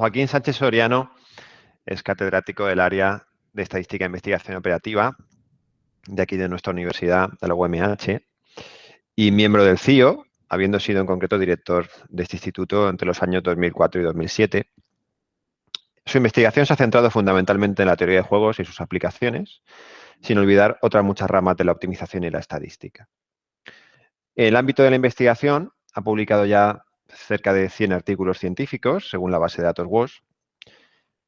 Joaquín Sánchez Soriano es catedrático del área de Estadística e Investigación Operativa de aquí de nuestra universidad, de la UMH, y miembro del CIO, habiendo sido en concreto director de este instituto entre los años 2004 y 2007. Su investigación se ha centrado fundamentalmente en la teoría de juegos y sus aplicaciones, sin olvidar otras muchas ramas de la optimización y la estadística. En el ámbito de la investigación ha publicado ya cerca de 100 artículos científicos, según la base de datos WOS.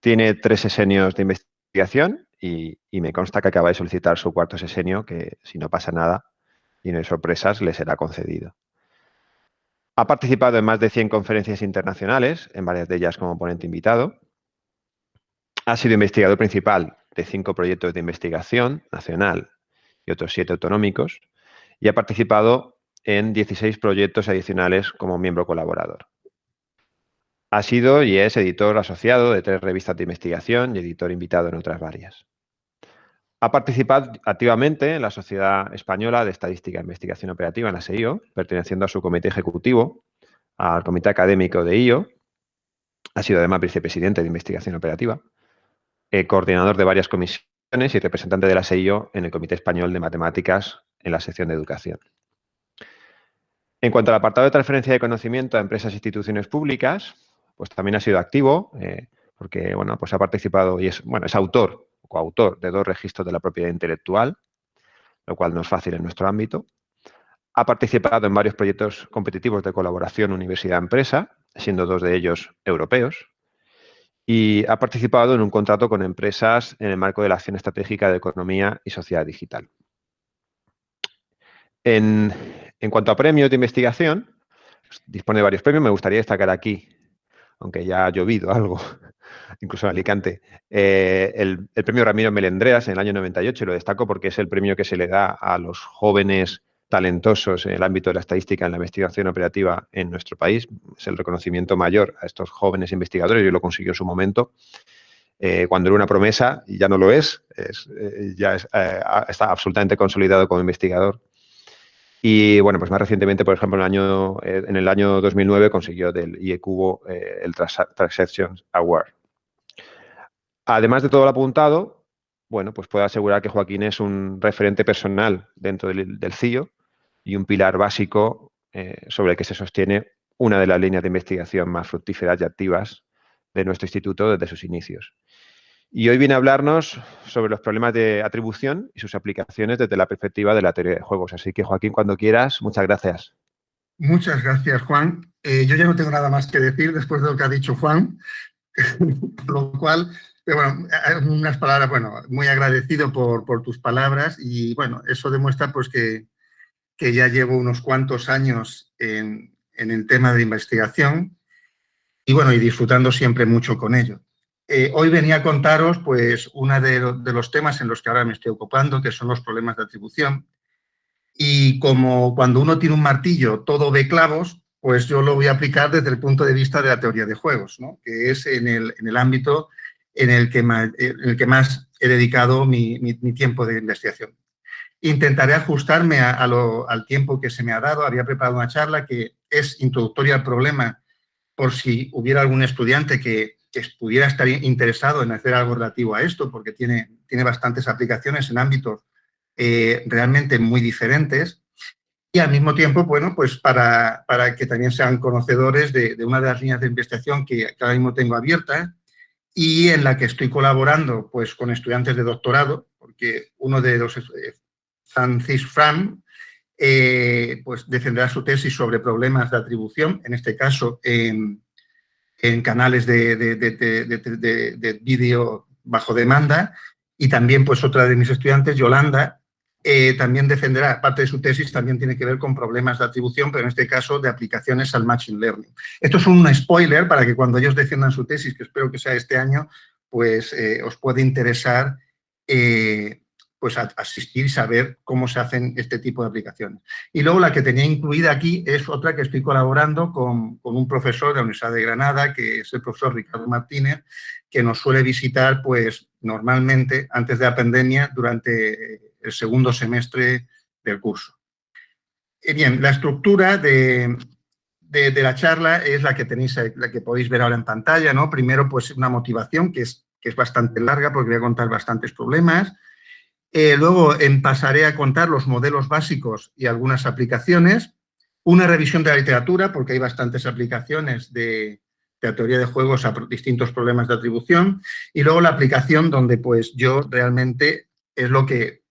Tiene tres sesenios de investigación y, me consta que acaba de solicitar su cuarto sesenio, que si no pasa nada y no hay sorpresas, le será concedido. Ha participado en más de 100 conferencias internacionales, en varias de ellas como ponente invitado. Ha sido investigador principal de cinco proyectos de investigación nacional y otros siete autonómicos y ha participado en 16 proyectos adicionales como miembro colaborador. Ha sido y es editor asociado de tres revistas de investigación y editor invitado en otras varias. Ha participado activamente en la Sociedad Española de Estadística e Investigación Operativa, en la SEIO, perteneciendo a su comité ejecutivo, al comité académico de IO. Ha sido además vicepresidente de Investigación Operativa, eh, coordinador de varias comisiones y representante de la SEIO en el Comité Español de Matemáticas en la sección de Educación. En cuanto al apartado de transferencia de conocimiento a empresas e instituciones públicas, pues también ha sido activo, eh, porque bueno, pues ha participado y es, bueno, es autor coautor de dos registros de la propiedad intelectual, lo cual no es fácil en nuestro ámbito. Ha participado en varios proyectos competitivos de colaboración universidad-empresa, siendo dos de ellos europeos. Y ha participado en un contrato con empresas en el marco de la Acción Estratégica de Economía y Sociedad Digital. En, cuanto a premios de investigación, dispone de varios premios. Me gustaría destacar aquí aunque ya ha llovido algo, incluso en Alicante, eh, el, premio Ramiro Melendreas en el año 98, y lo destaco porque es el premio que se le da a los jóvenes talentosos en el ámbito de la estadística en la investigación operativa en nuestro país. Es el reconocimiento mayor a estos jóvenes investigadores, y lo consiguió en su momento. Eh, cuando era una promesa, y ya no lo es, eh, ya está absolutamente consolidado como investigador y bueno, pues más recientemente, por ejemplo, en el año, eh, en el año 2009 consiguió del IECubo eh, el Transactions Award. Además de todo lo apuntado, bueno, pues puedo asegurar que Joaquín es un referente personal dentro del, CIO y un pilar básico eh, sobre el que se sostiene una de las líneas de investigación más fructíferas y activas de nuestro instituto desde sus inicios. Y hoy viene a hablarnos sobre los problemas de atribución y sus aplicaciones desde la perspectiva de la teoría de juegos. Así que, Joaquín, cuando quieras, muchas gracias. Muchas gracias, Juan. Eh, yo ya no tengo nada más que decir después de lo que ha dicho Juan, por lo cual, eh, bueno, unas palabras, bueno, muy agradecido por, tus palabras y, bueno, eso demuestra pues que, que ya llevo unos cuantos años en, en el tema de investigación y, bueno, y disfrutando siempre mucho con ello. Eh, hoy venía a contaros pues, uno de, los temas en los que ahora me estoy ocupando, que son los problemas de atribución. Y como cuando uno tiene un martillo todo ve clavos, pues yo lo voy a aplicar desde el punto de vista de la teoría de juegos, que es en el, ámbito en el, que más, el que más he dedicado mi, tiempo de investigación. Intentaré ajustarme al tiempo que se me ha dado. Había preparado una charla que es introductoria al problema por si hubiera algún estudiante que que pudiera estar interesado en hacer algo relativo a esto, porque tiene, tiene bastantes aplicaciones en ámbitos eh, realmente muy diferentes. Y al mismo tiempo, bueno, pues para, para que también sean conocedores de, una de las líneas de investigación que, ahora mismo tengo abierta y en la que estoy colaborando pues con estudiantes de doctorado, porque uno de los, eh, Francis Fram, eh, pues defenderá su tesis sobre problemas de atribución, en este caso en, en canales de, de, vídeo bajo demanda y también pues otra de mis estudiantes, Yolanda, eh, también defenderá, parte de su tesis también tiene que ver con problemas de atribución, pero en este caso de aplicaciones al Machine Learning. Esto es un spoiler para que cuando ellos defiendan su tesis, que espero que sea este año, pues eh, os puede interesar eh, pues asistir y saber cómo se hacen este tipo de aplicaciones. Y luego la que tenía incluida aquí es otra que estoy colaborando con, un profesor de la Universidad de Granada, que es el profesor Ricardo Martínez, que nos suele visitar pues normalmente antes de la pandemia durante el segundo semestre del curso. bien, la estructura de, de, la charla es la que tenéis, la que podéis ver ahora en pantalla, ¿no? Primero, pues una motivación que es, que es bastante larga porque voy a contar bastantes problemas. Eh, luego pasaré a contar los modelos básicos y algunas aplicaciones. Una revisión de la literatura, porque hay bastantes aplicaciones de, teoría de juegos a distintos problemas de atribución. Y luego la aplicación donde pues yo realmente es lo que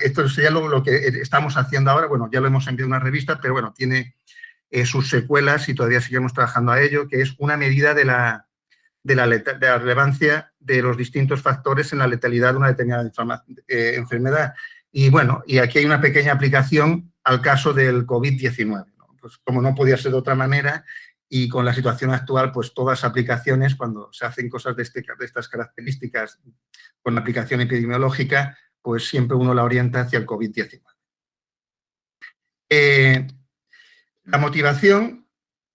esto sería lo, que estamos haciendo ahora, bueno, ya lo hemos enviado a una revista, pero bueno, tiene eh, sus secuelas y todavía seguimos trabajando a ello, que es una medida de la, de la, relevancia de los distintos factores en la letalidad de una determinada eh, enfermedad. Y bueno, y aquí hay una pequeña aplicación al caso del COVID-19. Pues como no podía ser de otra manera, y con la situación actual, pues todas aplicaciones, cuando se hacen cosas de, este, de estas características con aplicación epidemiológica, pues siempre uno la orienta hacia el COVID-19. Eh, la motivación,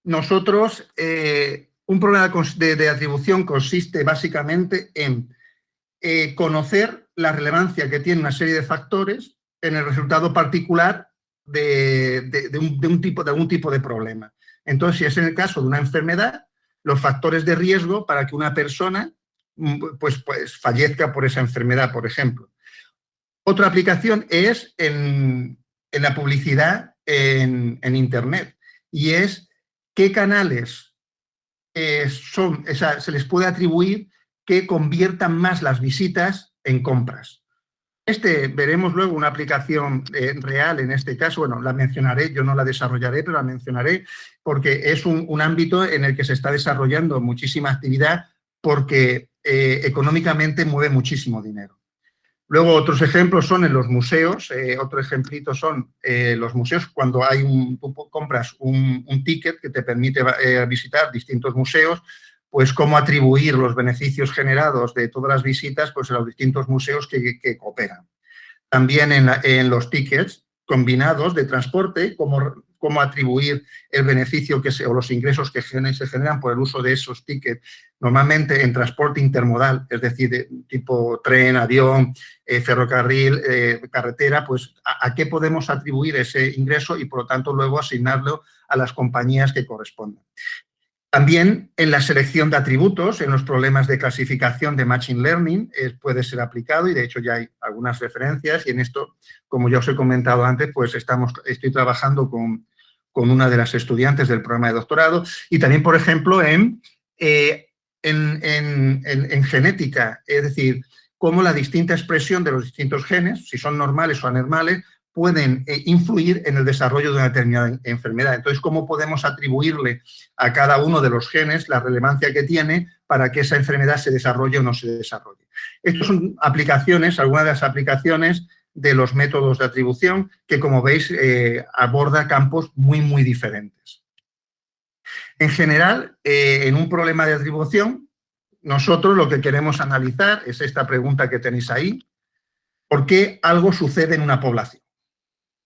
nosotros, eh, un problema de, atribución consiste básicamente en eh, conocer la relevancia que tiene una serie de factores en el resultado particular de, un, tipo, de algún tipo de problema. Entonces, si es en el caso de una enfermedad, los factores de riesgo para que una persona mm, pues, pues, fallezca por esa enfermedad, por ejemplo. Otra aplicación es en, la publicidad en, Internet y es qué canales eh, son, se les puede atribuir que conviertan más las visitas en compras. Este, veremos luego una aplicación eh, real en este caso, bueno, la mencionaré, yo no la desarrollaré, pero la mencionaré porque es un, ámbito en el que se está desarrollando muchísima actividad porque eh, económicamente mueve muchísimo dinero. Luego otros ejemplos son en los museos, eh, otro ejemplito son eh, los museos cuando hay un, tú compras un, ticket que te permite eh, visitar distintos museos, pues cómo atribuir los beneficios generados de todas las visitas pues, a los distintos museos que, cooperan. También en, en, los tickets combinados de transporte, cómo cómo atribuir el beneficio que se, o los ingresos que se generan por el uso de esos tickets, normalmente en transporte intermodal, es decir, de tipo tren, avión, eh, ferrocarril, eh, carretera, pues a, qué podemos atribuir ese ingreso y por lo tanto luego asignarlo a las compañías que correspondan. También en la selección de atributos, en los problemas de clasificación de Machine Learning, eh, puede ser aplicado y de hecho ya hay algunas referencias y en esto, como ya os he comentado antes, pues estamos, estoy trabajando con, con una de las estudiantes del programa de doctorado y también, por ejemplo, en, eh, en, genética, es decir, cómo la distinta expresión de los distintos genes, si son normales o anormales, pueden eh, influir en el desarrollo de una determinada enfermedad. Entonces, ¿cómo podemos atribuirle a cada uno de los genes la relevancia que tiene para que esa enfermedad se desarrolle o no se desarrolle? Estas son aplicaciones, algunas de las aplicaciones de los métodos de atribución, que como veis eh, aborda campos muy, muy diferentes. En general, eh, en un problema de atribución, nosotros lo que queremos analizar es esta pregunta que tenéis ahí, ¿por qué algo sucede en una población?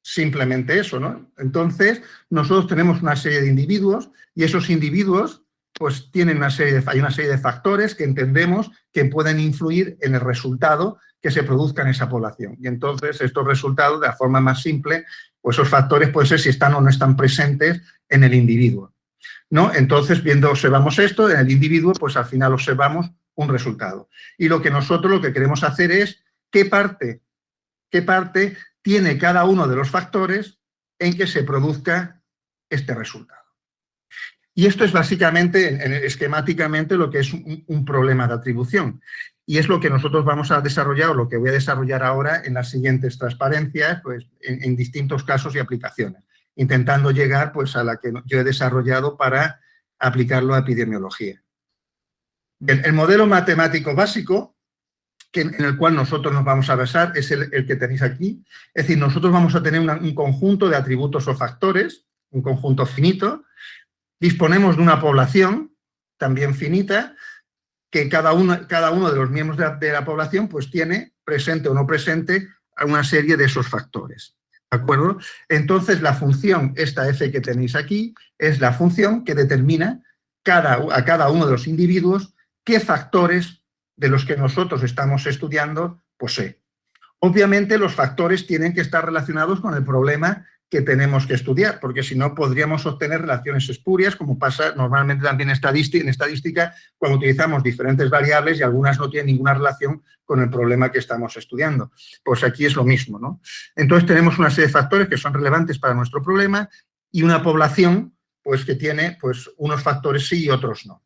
Simplemente eso, ¿no? Entonces, nosotros tenemos una serie de individuos y esos individuos pues tienen una serie de, hay una serie de factores que entendemos que pueden influir en el resultado que se produzca en esa población. Y entonces estos resultados, de la forma más simple, pues esos factores pueden ser si están o no están presentes en el individuo. ¿no? Entonces, viendo, observamos esto, en el individuo, pues al final observamos un resultado. Y lo que nosotros lo que queremos hacer es qué parte, qué parte tiene cada uno de los factores en que se produzca este resultado. Y esto es básicamente, esquemáticamente, lo que es un problema de atribución. Y es lo que nosotros vamos a desarrollar, o lo que voy a desarrollar ahora en las siguientes transparencias, pues, en, distintos casos y aplicaciones, intentando llegar pues, a la que yo he desarrollado para aplicarlo a epidemiología. el modelo matemático básico que, en el cual nosotros nos vamos a basar es el, que tenéis aquí. Es decir, nosotros vamos a tener un conjunto de atributos o factores, un conjunto finito. Disponemos de una población también finita, que cada uno, cada uno de los miembros de la, población pues tiene, presente o no presente, una serie de esos factores. ¿De acuerdo? Entonces, la función, esta f que tenéis aquí, es la función que determina cada, a cada uno de los individuos qué factores de los que nosotros estamos estudiando posee. Obviamente, los factores tienen que estar relacionados con el problema que tenemos que estudiar, porque si no podríamos obtener relaciones espurias, como pasa normalmente también en estadística, cuando utilizamos diferentes variables y algunas no tienen ninguna relación con el problema que estamos estudiando. Pues aquí es lo mismo, ¿no? Entonces tenemos una serie de factores que son relevantes para nuestro problema y una población pues, que tiene pues, unos factores sí y otros no.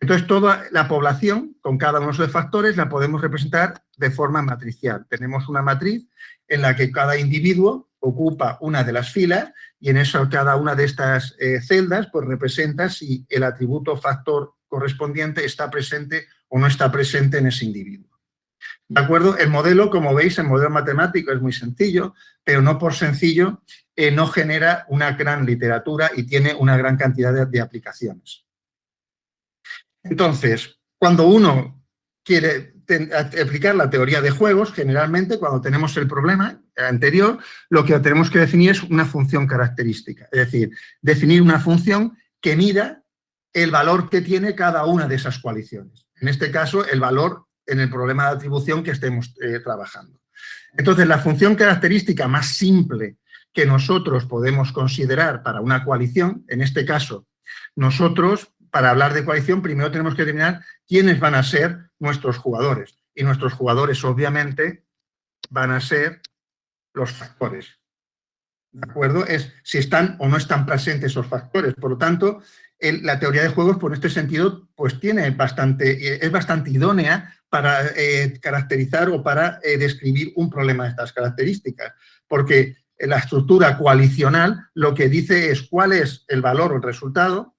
Entonces, toda la población, con cada uno de esos factores, la podemos representar de forma matricial. Tenemos una matriz en la que cada individuo ocupa una de las filas y en eso cada una de estas eh, celdas pues representa si el atributo factor correspondiente está presente o no está presente en ese individuo. ¿De acuerdo? El modelo, como veis, el modelo matemático es muy sencillo, pero no por sencillo eh, no genera una gran literatura y tiene una gran cantidad de aplicaciones. Entonces, cuando uno quiere aplicar la teoría de juegos, generalmente cuando tenemos el problema anterior, lo que tenemos que definir es una función característica. Es decir, definir una función que mida el valor que tiene cada una de esas coaliciones. En este caso, el valor en el problema de atribución que estemos eh, trabajando. Entonces, la función característica más simple que nosotros podemos considerar para una coalición, en este caso, nosotros para hablar de coalición, primero tenemos que determinar quiénes van a ser nuestros jugadores. Y nuestros jugadores, obviamente, van a ser los factores. ¿De acuerdo? Es si están o no están presentes esos factores. Por lo tanto, la teoría de juegos, por este sentido, pues tiene bastante, es bastante idónea para eh, caracterizar o para eh, describir un problema de estas características. Porque la estructura coalicional lo que dice es cuál es el valor o el resultado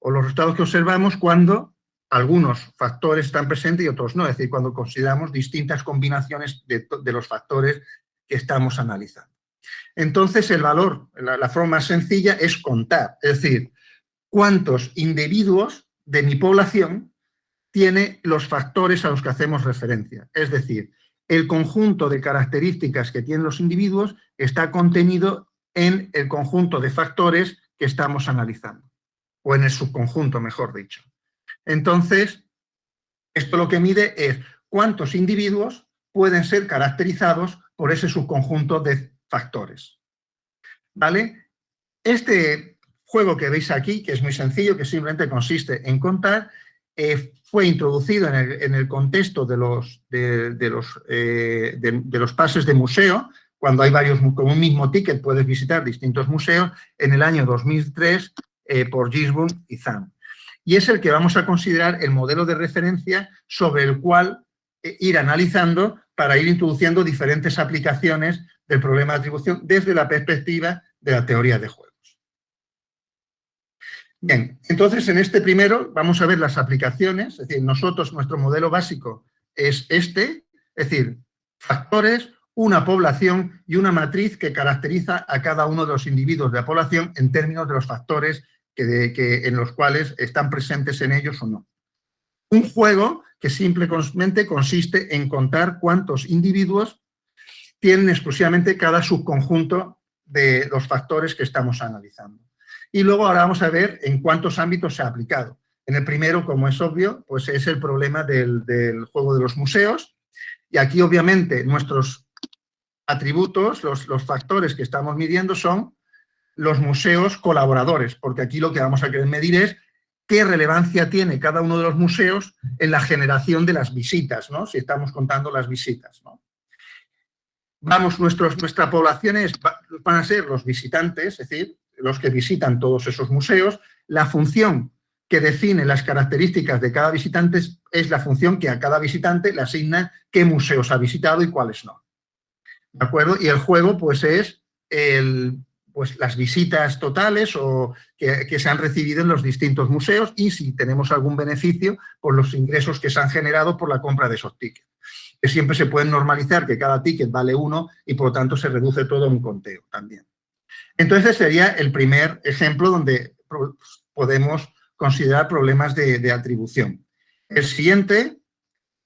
o los resultados que observamos cuando algunos factores están presentes y otros no, es decir, cuando consideramos distintas combinaciones de, los factores que estamos analizando. Entonces, el valor, la, forma más sencilla es contar, es decir, cuántos individuos de mi población tiene los factores a los que hacemos referencia. Es decir, el conjunto de características que tienen los individuos está contenido en el conjunto de factores que estamos analizando o en el subconjunto, mejor dicho. Entonces, esto lo que mide es cuántos individuos pueden ser caracterizados por ese subconjunto de factores. ¿Vale? Este juego que veis aquí, que es muy sencillo, que simplemente consiste en contar, eh, fue introducido en el, contexto de los, de, los, eh, de, los pases de museo, cuando hay varios, con un mismo ticket puedes visitar distintos museos, en el año 2003 eh, por Gisborne y Zahn. Y es el que vamos a considerar el modelo de referencia sobre el cual eh, ir analizando para ir introduciendo diferentes aplicaciones del problema de atribución desde la perspectiva de la teoría de juegos. Bien, entonces en este primero vamos a ver las aplicaciones, es decir, nosotros, nuestro modelo básico es este, es decir, factores, una población y una matriz que caracteriza a cada uno de los individuos de la población en términos de los factores que, en los cuales están presentes en ellos o no. Un juego que simplemente consiste en contar cuántos individuos tienen exclusivamente cada subconjunto de los factores que estamos analizando. Y luego ahora vamos a ver en cuántos ámbitos se ha aplicado. En el primero, como es obvio, pues es el problema del, juego de los museos. Y aquí, obviamente, nuestros atributos, los factores que estamos midiendo son los museos colaboradores, porque aquí lo que vamos a querer medir es qué relevancia tiene cada uno de los museos en la generación de las visitas, ¿no? si estamos contando las visitas. ¿no? Vamos, nuestros, nuestra población van a ser los visitantes, es decir, los que visitan todos esos museos. La función que define las características de cada visitante es la función que a cada visitante le asigna qué museos ha visitado y cuáles no. ¿De acuerdo? Y el juego, pues, es el pues, las visitas totales o que, se han recibido en los distintos museos y si tenemos algún beneficio por los ingresos que se han generado por la compra de esos tickets. Siempre se pueden normalizar que cada ticket vale uno y por lo tanto se reduce todo a un conteo también. Entonces sería el primer ejemplo donde podemos considerar problemas de atribución. El siguiente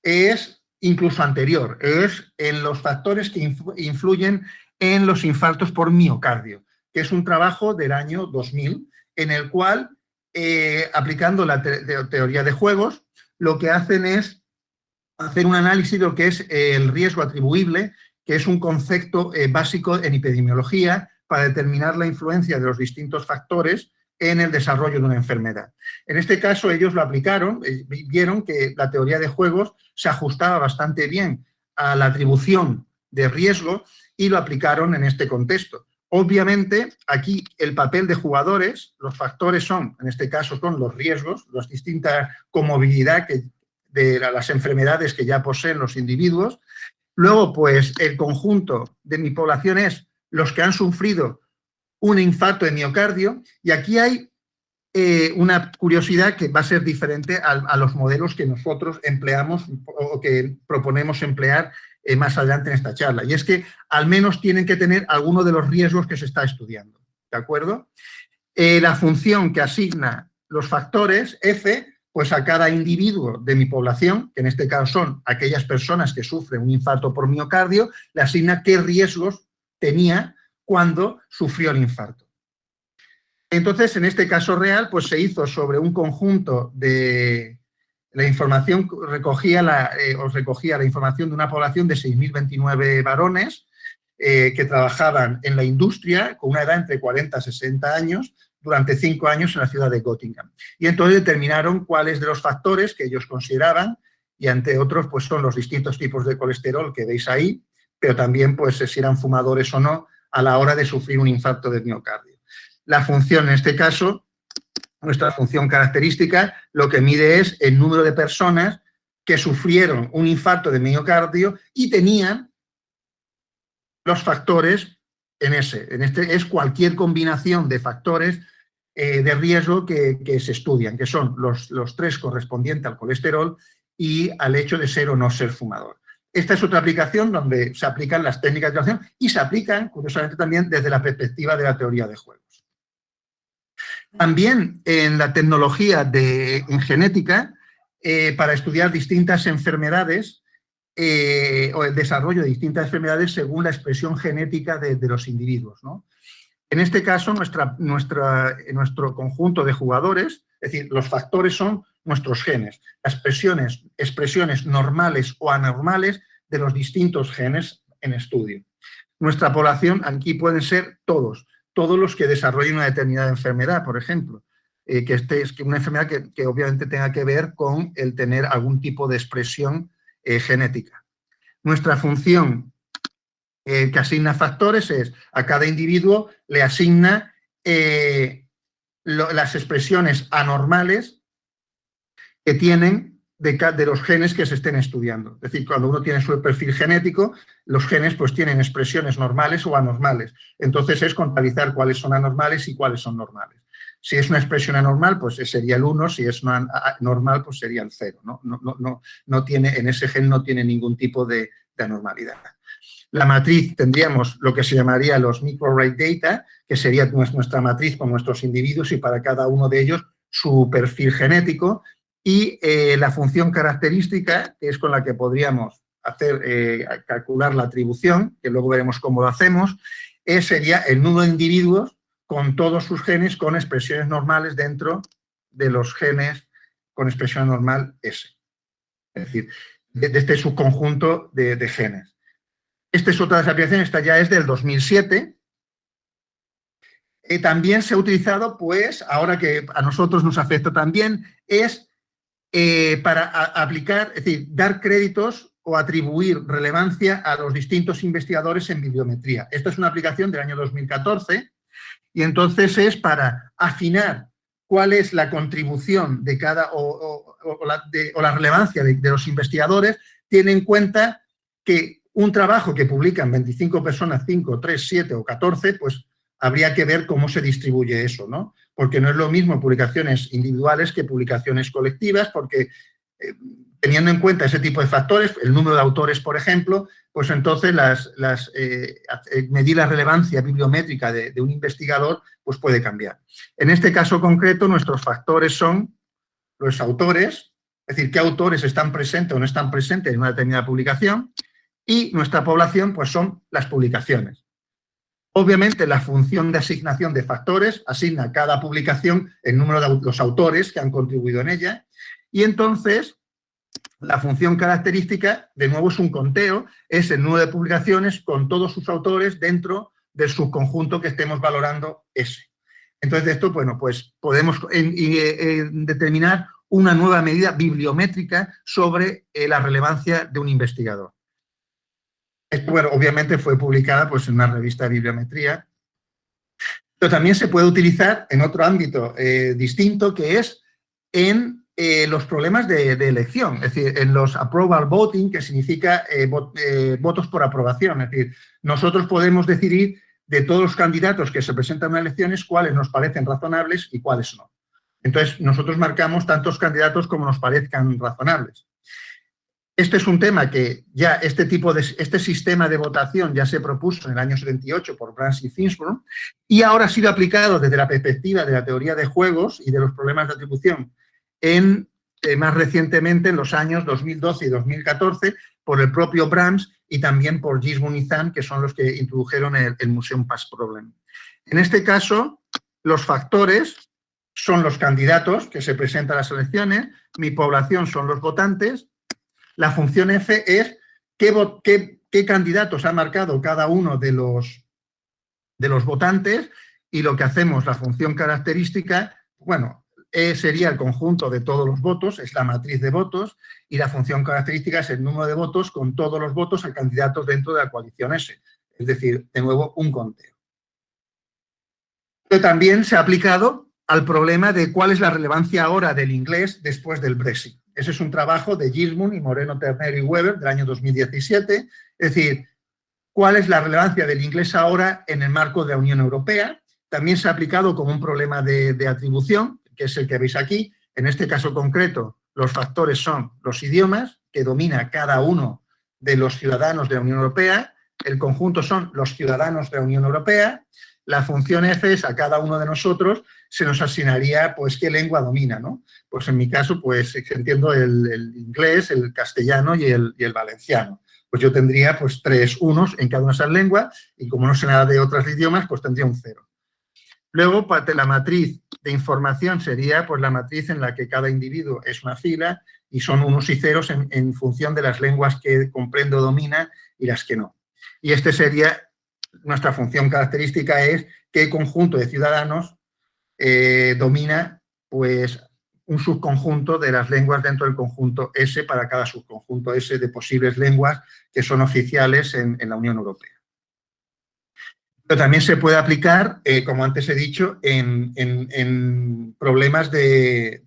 es incluso anterior, es en los factores que influyen en los infartos por miocardio que es un trabajo del año 2000, en el cual, eh, aplicando la teoría de juegos, lo que hacen es hacer un análisis de lo que es el riesgo atribuible, que es un concepto eh, básico en epidemiología para determinar la influencia de los distintos factores en el desarrollo de una enfermedad. En este caso ellos lo aplicaron, eh, vieron que la teoría de juegos se ajustaba bastante bien a la atribución de riesgo y lo aplicaron en este contexto. Obviamente, aquí el papel de jugadores, los factores son, en este caso, son los riesgos, las distintas comorbilidad que, de las enfermedades que ya poseen los individuos. Luego, pues, el conjunto de mi población es los que han sufrido un infarto de miocardio y aquí hay eh, una curiosidad que va a ser diferente a, los modelos que nosotros empleamos o que proponemos emplear eh, más adelante en esta charla. Y es que al menos tienen que tener alguno de los riesgos que se está estudiando. ¿De acuerdo? Eh, la función que asigna los factores F, pues a cada individuo de mi población, que en este caso son aquellas personas que sufren un infarto por miocardio, le asigna qué riesgos tenía cuando sufrió el infarto. Entonces, en este caso real, pues se hizo sobre un conjunto de... La información recogía, la, eh, os recogía la información de una población de 6.029 varones eh, que trabajaban en la industria con una edad entre 40 y 60 años durante cinco años en la ciudad de Göttingen. Y entonces determinaron cuáles de los factores que ellos consideraban, y entre otros pues son los distintos tipos de colesterol que veis ahí, pero también pues si eran fumadores o no a la hora de sufrir un infarto de miocardio. La función en este caso, nuestra función característica, lo que mide es el número de personas que sufrieron un infarto de miocardio y tenían los factores en ese. En este es cualquier combinación de factores eh, de riesgo que, se estudian, que son los, los tres correspondientes al colesterol y al hecho de ser o no ser fumador. Esta es otra aplicación donde se aplican las técnicas de acción y se aplican, curiosamente, también desde la perspectiva de la teoría de juegos. También en la tecnología de, en genética, eh, para estudiar distintas enfermedades eh, o el desarrollo de distintas enfermedades según la expresión genética de, los individuos. En este caso, nuestro conjunto de jugadores, es decir, los factores son nuestros genes, las expresiones, expresiones normales o anormales de los distintos genes en estudio. Nuestra población aquí pueden ser todos, todos los que desarrollen una determinada enfermedad, por ejemplo, eh, que este es una enfermedad que, obviamente tenga que ver con el tener algún tipo de expresión eh, genética. Nuestra función eh, que asigna factores es a cada individuo le asigna las expresiones anormales que tienen de, los genes que se estén estudiando. Es decir, cuando uno tiene su perfil genético, los genes pues tienen expresiones normales o anormales. Entonces es contabilizar cuáles son anormales y cuáles son normales. Si es una expresión anormal, pues sería el 1, si es normal, pues sería el 0. ¿no? No, no, no, tiene, en ese gen no tiene ningún tipo de, de anormalidad. La matriz tendríamos lo que se llamaría los microarray data, que sería nuestra matriz con nuestros individuos y para cada uno de ellos su perfil genético, y eh, la función característica, que es con la que podríamos hacer, eh, calcular la atribución, que luego veremos cómo lo hacemos, es, sería el número de individuos con todos sus genes con expresiones normales dentro de los genes con expresión normal S. Es decir, de, este subconjunto de, de, genes. Esta es otra de las aplicaciones, esta ya es del 2007. Eh, también se ha utilizado, pues, ahora que a nosotros nos afecta también, es eh, para aplicar, es decir, dar créditos o atribuir relevancia a los distintos investigadores en bibliometría. Esta es una aplicación del año 2014 y entonces es para afinar cuál es la contribución de cada o, la, relevancia de, de, los investigadores, tiene en cuenta que un trabajo que publican 25 personas, 5, 3, 7 o 14, pues habría que ver cómo se distribuye eso, ¿no? Porque no es lo mismo publicaciones individuales que publicaciones colectivas, porque eh, teniendo en cuenta ese tipo de factores, el número de autores, por ejemplo, pues entonces las, las, eh, eh, medir la relevancia bibliométrica de, de, un investigador pues puede cambiar. En este caso concreto, nuestros factores son los autores, es decir, qué autores están presentes o no están presentes en una determinada publicación, y nuestra población pues son las publicaciones. Obviamente, la función de asignación de factores asigna a cada publicación el número de los autores que han contribuido en ella y entonces la función característica, de nuevo, es un conteo, es el número de publicaciones con todos sus autores dentro del subconjunto que estemos valorando S. Entonces, de esto, bueno, pues podemos eh, determinar una nueva medida bibliométrica sobre la relevancia de un investigador. Bueno, obviamente fue publicada pues, en una revista de bibliometría, pero también se puede utilizar en otro ámbito distinto, que es en eh, los problemas de, elección, es decir, en los approval voting, que significa eh, eh, votos por aprobación. Es decir, nosotros podemos decidir de todos los candidatos que se presentan en elecciones cuáles nos parecen razonables y cuáles no. Entonces, nosotros marcamos tantos candidatos como nos parezcan razonables. Este es un tema que ya este tipo de este sistema de votación ya se propuso en el año 78 por Brans y Finsburg y ahora ha sido aplicado desde la perspectiva de la teoría de juegos y de los problemas de atribución en, eh, más recientemente en los años 2012 y 2014 por el propio Brahms y también por Gisborne y que son los que introdujeron el, el Museum Pass Problem. En este caso, los factores son los candidatos que se presentan a las elecciones, mi población son los votantes, la función F es qué, candidatos ha marcado cada uno de los, de los votantes y lo que hacemos, la función característica, bueno, E sería el conjunto de todos los votos, es la matriz de votos, y la función característica es el número de votos con todos los votos a candidatos dentro de la coalición S. Es decir, de nuevo, un conteo. Pero también se ha aplicado al problema de cuál es la relevancia ahora del inglés después del Brexit. Ese es un trabajo de Gismund y Moreno Ternero y Weber del año 2017. Es decir, cuál es la relevancia del inglés ahora en el marco de la Unión Europea. También se ha aplicado como un problema de, de atribución que es el que veis aquí. En este caso concreto, los factores son los idiomas, que domina cada uno de los ciudadanos de la Unión Europea, el conjunto son los ciudadanos de la Unión Europea, la función F es a cada uno de nosotros se nos asignaría, pues, qué lengua domina, ¿no? Pues en mi caso, pues, entiendo el, inglés, el castellano y el, valenciano. Pues yo tendría, pues, tres unos en cada una de esas lenguas y como no sé nada de otros idiomas, pues tendría un cero. Luego, la matriz de información sería pues, la matriz en la que cada individuo es una fila y son unos y ceros en, función de las lenguas que comprende o domina y las que no. Y este sería, nuestra función característica es qué conjunto de ciudadanos eh, domina pues, un subconjunto de las lenguas dentro del conjunto S para cada subconjunto S de posibles lenguas que son oficiales en la Unión Europea. Pero también se puede aplicar, eh, como antes he dicho, en, problemas de,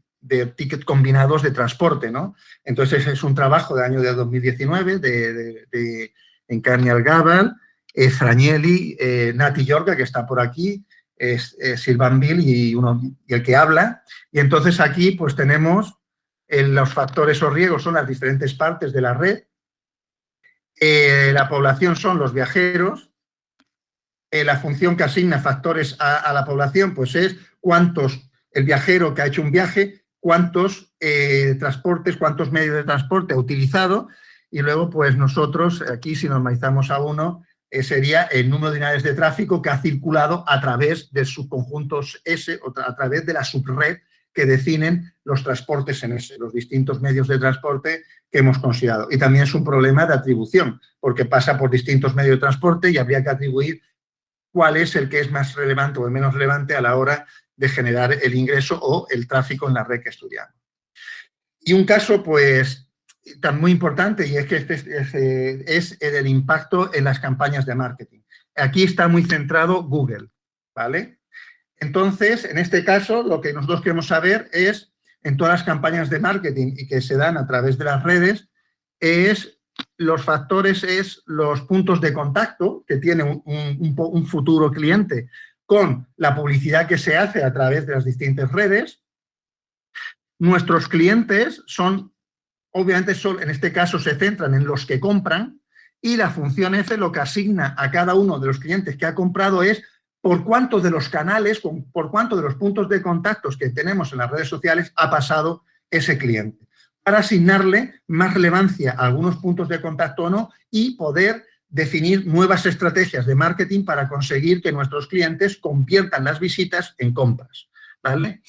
tickets combinados de transporte. ¿no? Entonces, es un trabajo del año de 2019 de, de, de Encarnial Gabal, eh, eh, Nati Yorga, que está por aquí, es, Silvan Bill y, uno, y el que habla. Y entonces aquí pues tenemos los factores o riesgos, son las diferentes partes de la red. Eh, la población son los viajeros, eh, la función que asigna factores a, la población, pues es cuántos, el viajero que ha hecho un viaje, cuántos eh, transportes, cuántos medios de transporte ha utilizado, y luego pues nosotros, aquí si normalizamos a uno, sería el número de unidades de tráfico que ha circulado a través de subconjuntos S, o a través de la subred que definen los transportes en ese, los distintos medios de transporte que hemos considerado. Y también es un problema de atribución, porque pasa por distintos medios de transporte y habría que atribuir cuál es el que es más relevante o el menos relevante a la hora de generar el ingreso o el tráfico en la red que estudiamos. Y un caso, pues, tan muy importante, y es que este es, el impacto en las campañas de marketing. Aquí está muy centrado Google, ¿vale? Entonces, en este caso, lo que nosotros queremos saber es, en todas las campañas de marketing y que se dan a través de las redes, es los factores es los puntos de contacto que tiene un, futuro cliente con la publicidad que se hace a través de las distintas redes. Nuestros clientes son, obviamente, en este caso se centran en los que compran y la función F lo que asigna a cada uno de los clientes que ha comprado es por cuántos de los canales, por cuántos de los puntos de contactos que tenemos en las redes sociales ha pasado ese cliente para asignarle más relevancia a algunos puntos de contacto o no y poder definir nuevas estrategias de marketing para conseguir que nuestros clientes conviertan las visitas en compras. ¿vale?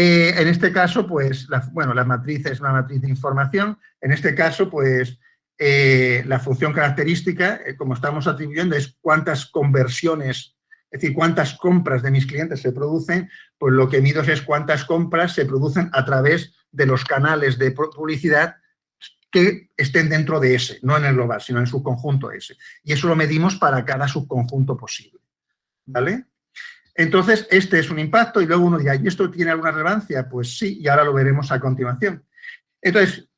Eh, en este caso, pues, la, bueno, la matriz es una matriz de información. En este caso, pues, eh, la función característica, eh, como estamos atribuyendo, es cuántas conversiones, es decir, cuántas compras de mis clientes se producen, pues lo que mido es cuántas compras se producen a través de los canales de publicidad que estén dentro de ese, no en el global, sino en su conjunto ese. Y eso lo medimos para cada subconjunto posible. ¿Vale? Entonces, este es un impacto y luego uno dirá, ¿y esto tiene alguna relevancia? Pues sí, y ahora lo veremos a continuación. Entonces,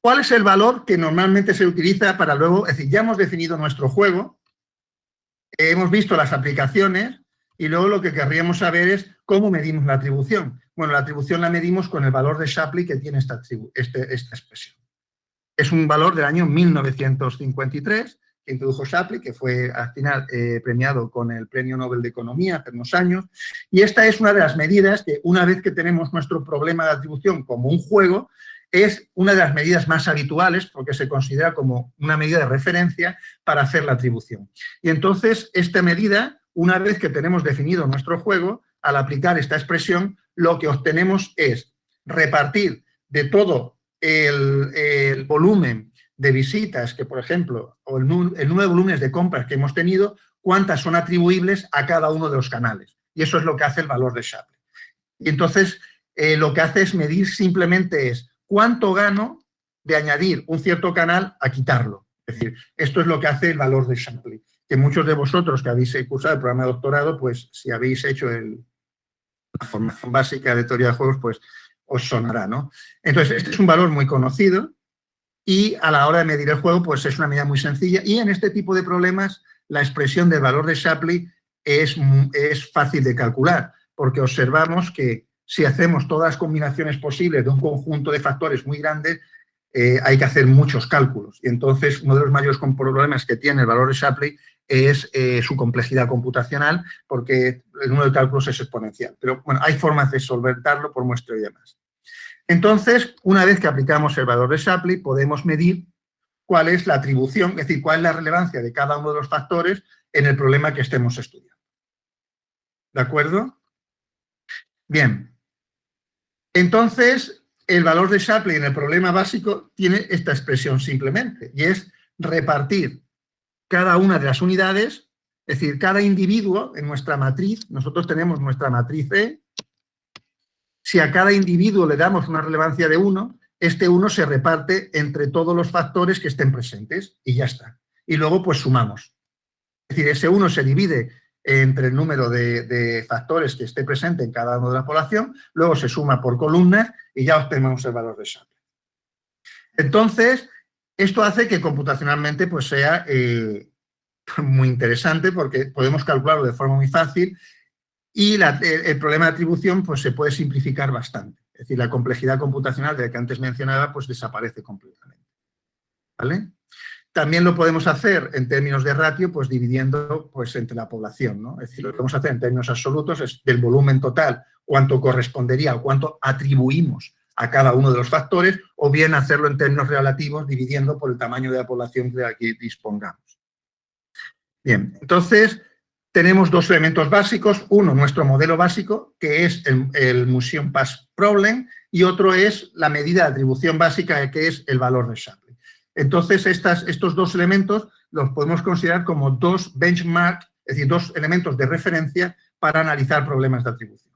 ¿cuál es el valor que normalmente se utiliza para luego, es decir, ya hemos definido nuestro juego, hemos visto las aplicaciones y luego lo que querríamos saber es cómo medimos la atribución. Bueno, la atribución la medimos con el valor de Shapley que tiene esta, este, esta expresión. Es un valor del año 1953 que introdujo Shapley, que fue al final eh, premiado con el Premio Nobel de Economía hace unos años. Y esta es una de las medidas que una vez que tenemos nuestro problema de atribución como un juego, es una de las medidas más habituales porque se considera como una medida de referencia para hacer la atribución. Y entonces, esta medida, una vez que tenemos definido nuestro juego, al aplicar esta expresión, lo que obtenemos es repartir de todo el, el volumen de visitas que, por ejemplo, o el, número de volúmenes de compras que hemos tenido, cuántas son atribuibles a cada uno de los canales. Y eso es lo que hace el valor de Shapley. Y entonces, eh, lo que hace es medir simplemente es cuánto gano de añadir un cierto canal a quitarlo. Es decir, esto es lo que hace el valor de Shapley. Que muchos de vosotros que habéis cursado el programa de doctorado, pues si habéis hecho la formación básica de teoría de juegos, pues os sonará, ¿no? Entonces, este es un valor muy conocido, y a la hora de medir el juego, pues es una medida muy sencilla. Y en este tipo de problemas, la expresión del valor de Shapley es, es fácil de calcular, porque observamos que si hacemos todas las combinaciones posibles de un conjunto de factores muy grandes, eh, hay que hacer muchos cálculos. Y entonces, uno de los mayores problemas que tiene el valor de Shapley es eh, su complejidad computacional, porque el número de cálculos es exponencial. Pero bueno, hay formas de solventarlo por muestra y demás. Entonces, una vez que aplicamos el valor de Shapley, podemos medir cuál es la atribución, es decir, cuál es la relevancia de cada uno de los factores en el problema que estemos estudiando. ¿De acuerdo? Bien. Entonces, el valor de Shapley en el problema básico tiene esta expresión simplemente, y es repartir cada una de las unidades, es decir, cada individuo en nuestra matriz, nosotros tenemos nuestra matriz E, si a cada individuo le damos una relevancia de 1, este 1 se reparte entre todos los factores que estén presentes y ya está. Y luego pues sumamos. Es decir, ese 1 se divide entre el número de, factores que esté presente en cada uno de la población, luego se suma por columnas y ya obtenemos el valor de Shapley. Entonces, esto hace que computacionalmente pues, sea eh, muy interesante porque podemos calcularlo de forma muy fácil y el, problema de atribución pues, se puede simplificar bastante. Es decir, la complejidad computacional de la que antes mencionaba pues, desaparece completamente. ¿Vale? También lo podemos hacer en términos de ratio, pues dividiendo pues, entre la población. ¿no? Es decir, lo que podemos hacer en términos absolutos es del volumen total, cuánto correspondería o cuánto atribuimos a cada uno de los factores, o bien hacerlo en términos relativos, dividiendo por el tamaño de la población de la que dispongamos. Bien, entonces, tenemos dos elementos básicos. Uno, nuestro modelo básico, que es el, el Museum Pass Problem, y otro es la medida de atribución básica, que es el valor de Shapley. Entonces, estos dos elementos los podemos considerar como dos benchmarks, es decir, dos elementos de referencia para analizar problemas de atribución.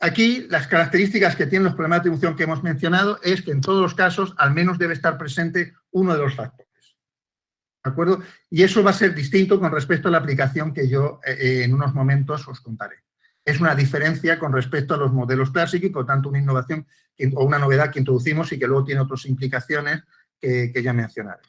aquí, las características que tienen los problemas de atribución que hemos mencionado es que en todos los casos al menos debe estar presente uno de los factores acuerdo? Y eso va a ser distinto con respecto a la aplicación que yo eh, eh, en unos momentos os contaré. Es una diferencia con respecto a los modelos clásicos y por tanto una innovación o una novedad que introducimos y que luego tiene otras implicaciones que, ya mencionaré.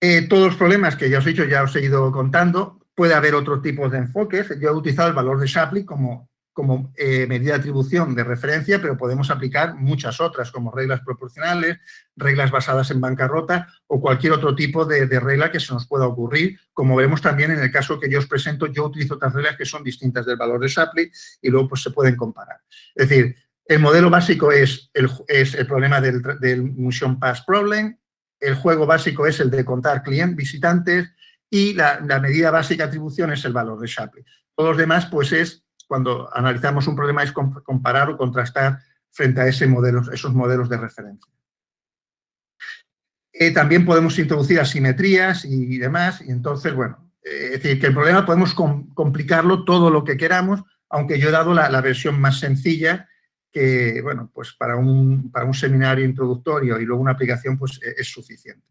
Eh, todos los problemas que ya os he dicho, ya os he ido contando, puede haber otro tipo de enfoques. Yo he utilizado el valor de Shapley como como eh, medida de atribución de referencia, pero podemos aplicar muchas otras, como reglas proporcionales, reglas basadas en bancarrota o cualquier otro tipo de, regla que se nos pueda ocurrir. Como vemos también en el caso que yo os presento, yo utilizo otras reglas que son distintas del valor de Shapley y luego pues, se pueden comparar. Es decir, el modelo básico es el, es el problema del, del Museum Pass Problem, el juego básico es el de contar clientes, visitantes y la, la medida básica atribución es el valor de Shapley. Todos los demás pues es cuando analizamos un problema es comparar o contrastar frente a ese modelo, esos modelos de referencia. Eh, también podemos introducir asimetrías y demás, y entonces, bueno, eh, es decir, que el problema podemos complicarlo todo lo que queramos, aunque yo he dado la, versión más sencilla, que, bueno, pues para un, para un, seminario introductorio y luego una aplicación, pues e, es, suficiente.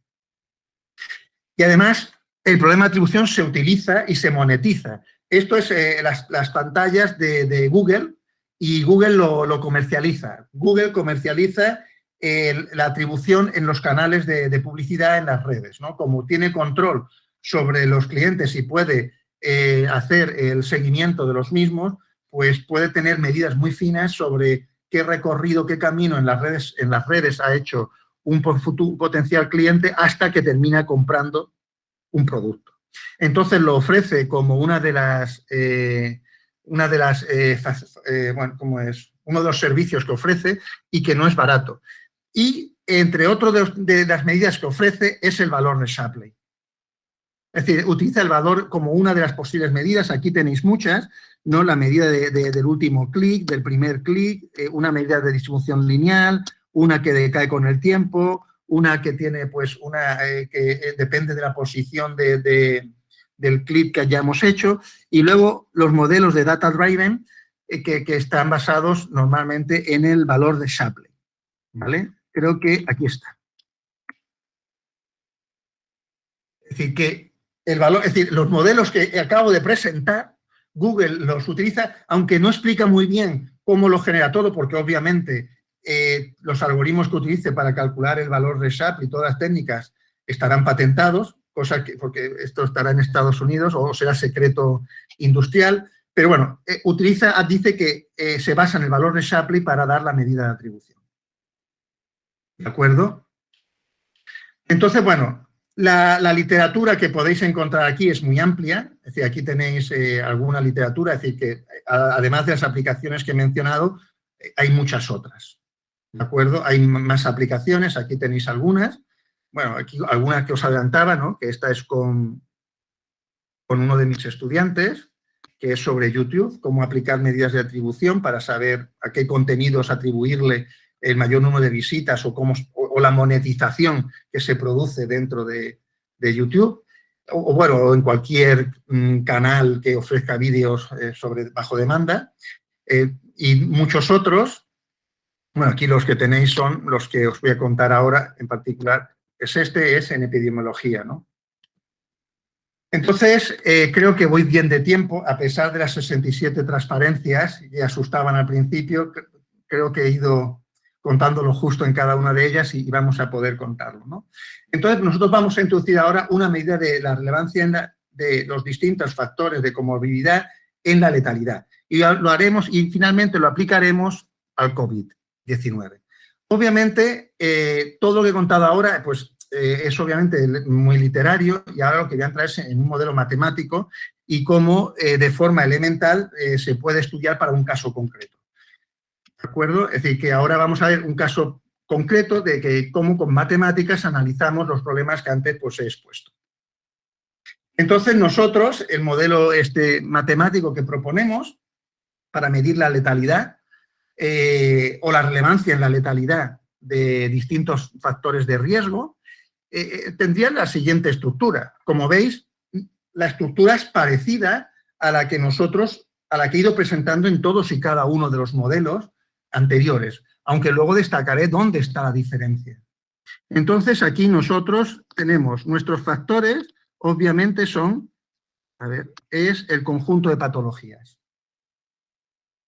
Y además, el problema de atribución se utiliza y se monetiza. Esto es eh, las, pantallas de, Google y Google lo, comercializa. Google comercializa la atribución en los canales de, publicidad en las redes. ¿no? Como tiene control sobre los clientes y puede eh, hacer el seguimiento de los mismos, pues puede tener medidas muy finas sobre qué recorrido, qué camino en las redes, en las redes ha hecho un potencial cliente hasta que termina comprando un producto. Entonces lo ofrece como una de las, eh, una de las eh, bueno, como es? uno de los servicios que ofrece y que no es barato. Y entre otras de, las medidas que ofrece es el valor de Shapley. Es decir, utiliza el valor como una de las posibles medidas, aquí tenéis muchas, ¿no? la medida del último clic, del primer clic, eh, una medida de distribución lineal, una que decae con el tiempo, una que tiene, pues, una eh, que eh, depende de la posición del clic que hayamos hecho, y luego los modelos de data driven que, que, están basados normalmente en el valor de Shapley, ¿vale? creo que aquí está. Es decir, que el valor, es decir, los modelos que acabo de presentar, Google los utiliza, aunque no explica muy bien cómo lo genera todo, porque obviamente eh, los algoritmos que utilice para calcular el valor de SAP y todas las técnicas estarán patentados, cosa que, porque esto estará en Estados Unidos o será secreto industrial, pero bueno, eh, utiliza, dice que eh, se basa en el valor de Shapley para dar la medida de atribución. ¿De acuerdo? Entonces, bueno, la, literatura que podéis encontrar aquí es muy amplia, es decir, aquí tenéis alguna literatura, es decir, que además de las aplicaciones que he mencionado, hay muchas otras, ¿de acuerdo? Hay más aplicaciones, aquí tenéis algunas, bueno, aquí algunas que os adelantaba, ¿no? Que esta es con, con uno de mis estudiantes, que es sobre YouTube, cómo aplicar medidas de atribución para saber a qué contenidos atribuirle el mayor número de visitas o, cómo, o, la monetización que se produce dentro de, YouTube, o, bueno, en cualquier mm, canal que ofrezca vídeos eh, sobre bajo demanda, eh, y muchos otros, bueno, aquí los que tenéis son los que os voy a contar ahora, en particular, es este, es en epidemiología, ¿no? Entonces, eh, creo que voy bien de tiempo, a pesar de las 67 transparencias que asustaban al principio, creo que he ido contándolo justo en cada una de ellas y, vamos a poder contarlo. ¿no? Entonces, nosotros vamos a introducir ahora una medida de la relevancia de los distintos factores de comorbilidad en la letalidad. Y lo haremos y finalmente lo aplicaremos al COVID-19. Obviamente, eh, todo lo que he contado ahora pues, eh, es obviamente muy literario y ahora lo que voy a entrar es en un modelo matemático y cómo eh, de forma elemental se puede estudiar para un caso concreto. ¿De acuerdo? Es decir, que ahora vamos a ver un caso concreto de que cómo con matemáticas analizamos los problemas que antes pues, he expuesto. Entonces nosotros, el modelo este matemático que proponemos para medir la letalidad eh, o la relevancia en la letalidad de distintos factores de riesgo, eh, eh, tendría la siguiente estructura. Como veis, la estructura es parecida a la que nosotros, a la que he ido presentando en todos y cada uno de los modelos anteriores, aunque luego destacaré dónde está la diferencia. Entonces, aquí nosotros tenemos nuestros factores, obviamente son, a ver, es el conjunto de patologías.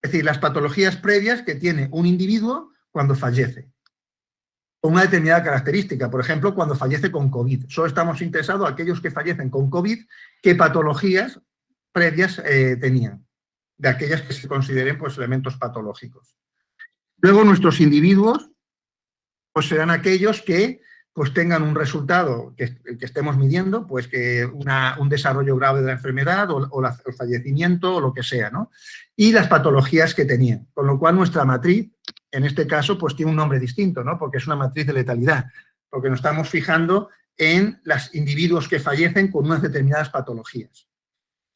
Es decir, las patologías previas que tiene un individuo cuando fallece. Con una determinada característica, por ejemplo, cuando fallece con COVID. Solo estamos interesados en aquellos que fallecen con COVID, qué patologías previas eh, tenían, de aquellas que se consideren pues, elementos patológicos. Luego nuestros individuos pues serán aquellos que pues tengan un resultado que, que estemos midiendo, pues que un desarrollo grave de la enfermedad o, el fallecimiento o lo que sea, ¿no? Y las patologías que tenían, con lo cual nuestra matriz, en este caso, pues tiene un nombre distinto, ¿no? Porque es una matriz de letalidad, porque nos estamos fijando en los individuos que fallecen con unas determinadas patologías.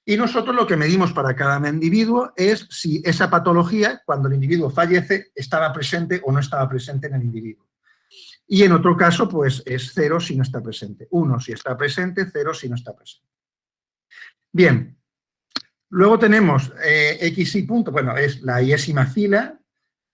Y nosotros lo que medimos para cada individuo es si esa patología, cuando el individuo fallece, estaba presente o no estaba presente en el individuo. Y en otro caso, pues es cero si no está presente. Uno si está presente, cero si no está presente. Bien, luego tenemos eh, X y punto, bueno, es la iésima fila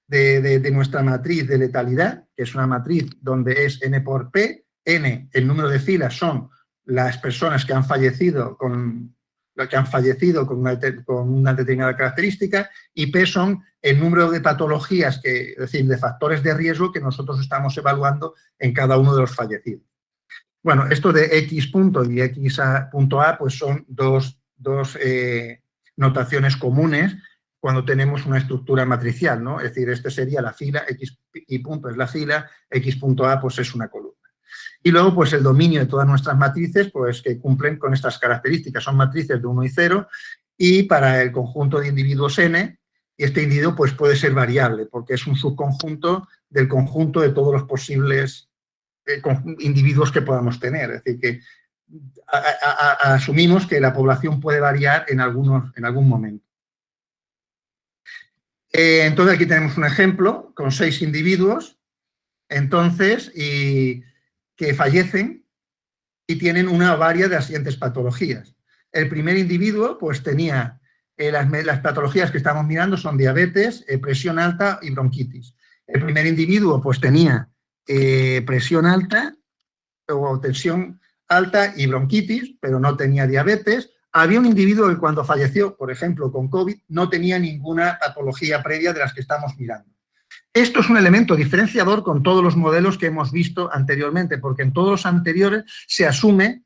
de, de, nuestra matriz de letalidad, que es una matriz donde es N por P, N, el número de filas son las personas que han fallecido con que han fallecido con una, determinada característica, y P son el número de patologías, que, es decir, de factores de riesgo que nosotros estamos evaluando en cada uno de los fallecidos. Bueno, esto de X punto y X punto A, pues son dos, dos eh, notaciones comunes cuando tenemos una estructura matricial, ¿no? Es decir, este sería la fila, X y punto es la fila, X punto A pues es una columna. Y luego, pues el dominio de todas nuestras matrices, pues que cumplen con estas características. Son matrices de 1 y 0 y para el conjunto de individuos n, este individuo pues puede ser variable porque es un subconjunto del conjunto de todos los posibles eh, individuos que podamos tener. Es decir, que asumimos que la población puede variar en, algunos, en algún momento. Eh, entonces aquí tenemos un ejemplo con seis individuos. Entonces, y que fallecen y tienen una varia de las siguientes patologías. El primer individuo pues tenía eh, las, patologías que estamos mirando son diabetes, eh, presión alta y bronquitis. El primer individuo pues tenía eh, presión alta o tensión alta y bronquitis, pero no tenía diabetes. Había un individuo que cuando falleció, por ejemplo, con COVID, no tenía ninguna patología previa de las que estamos mirando. Esto es un elemento diferenciador con todos los modelos que hemos visto anteriormente, porque en todos los anteriores se asume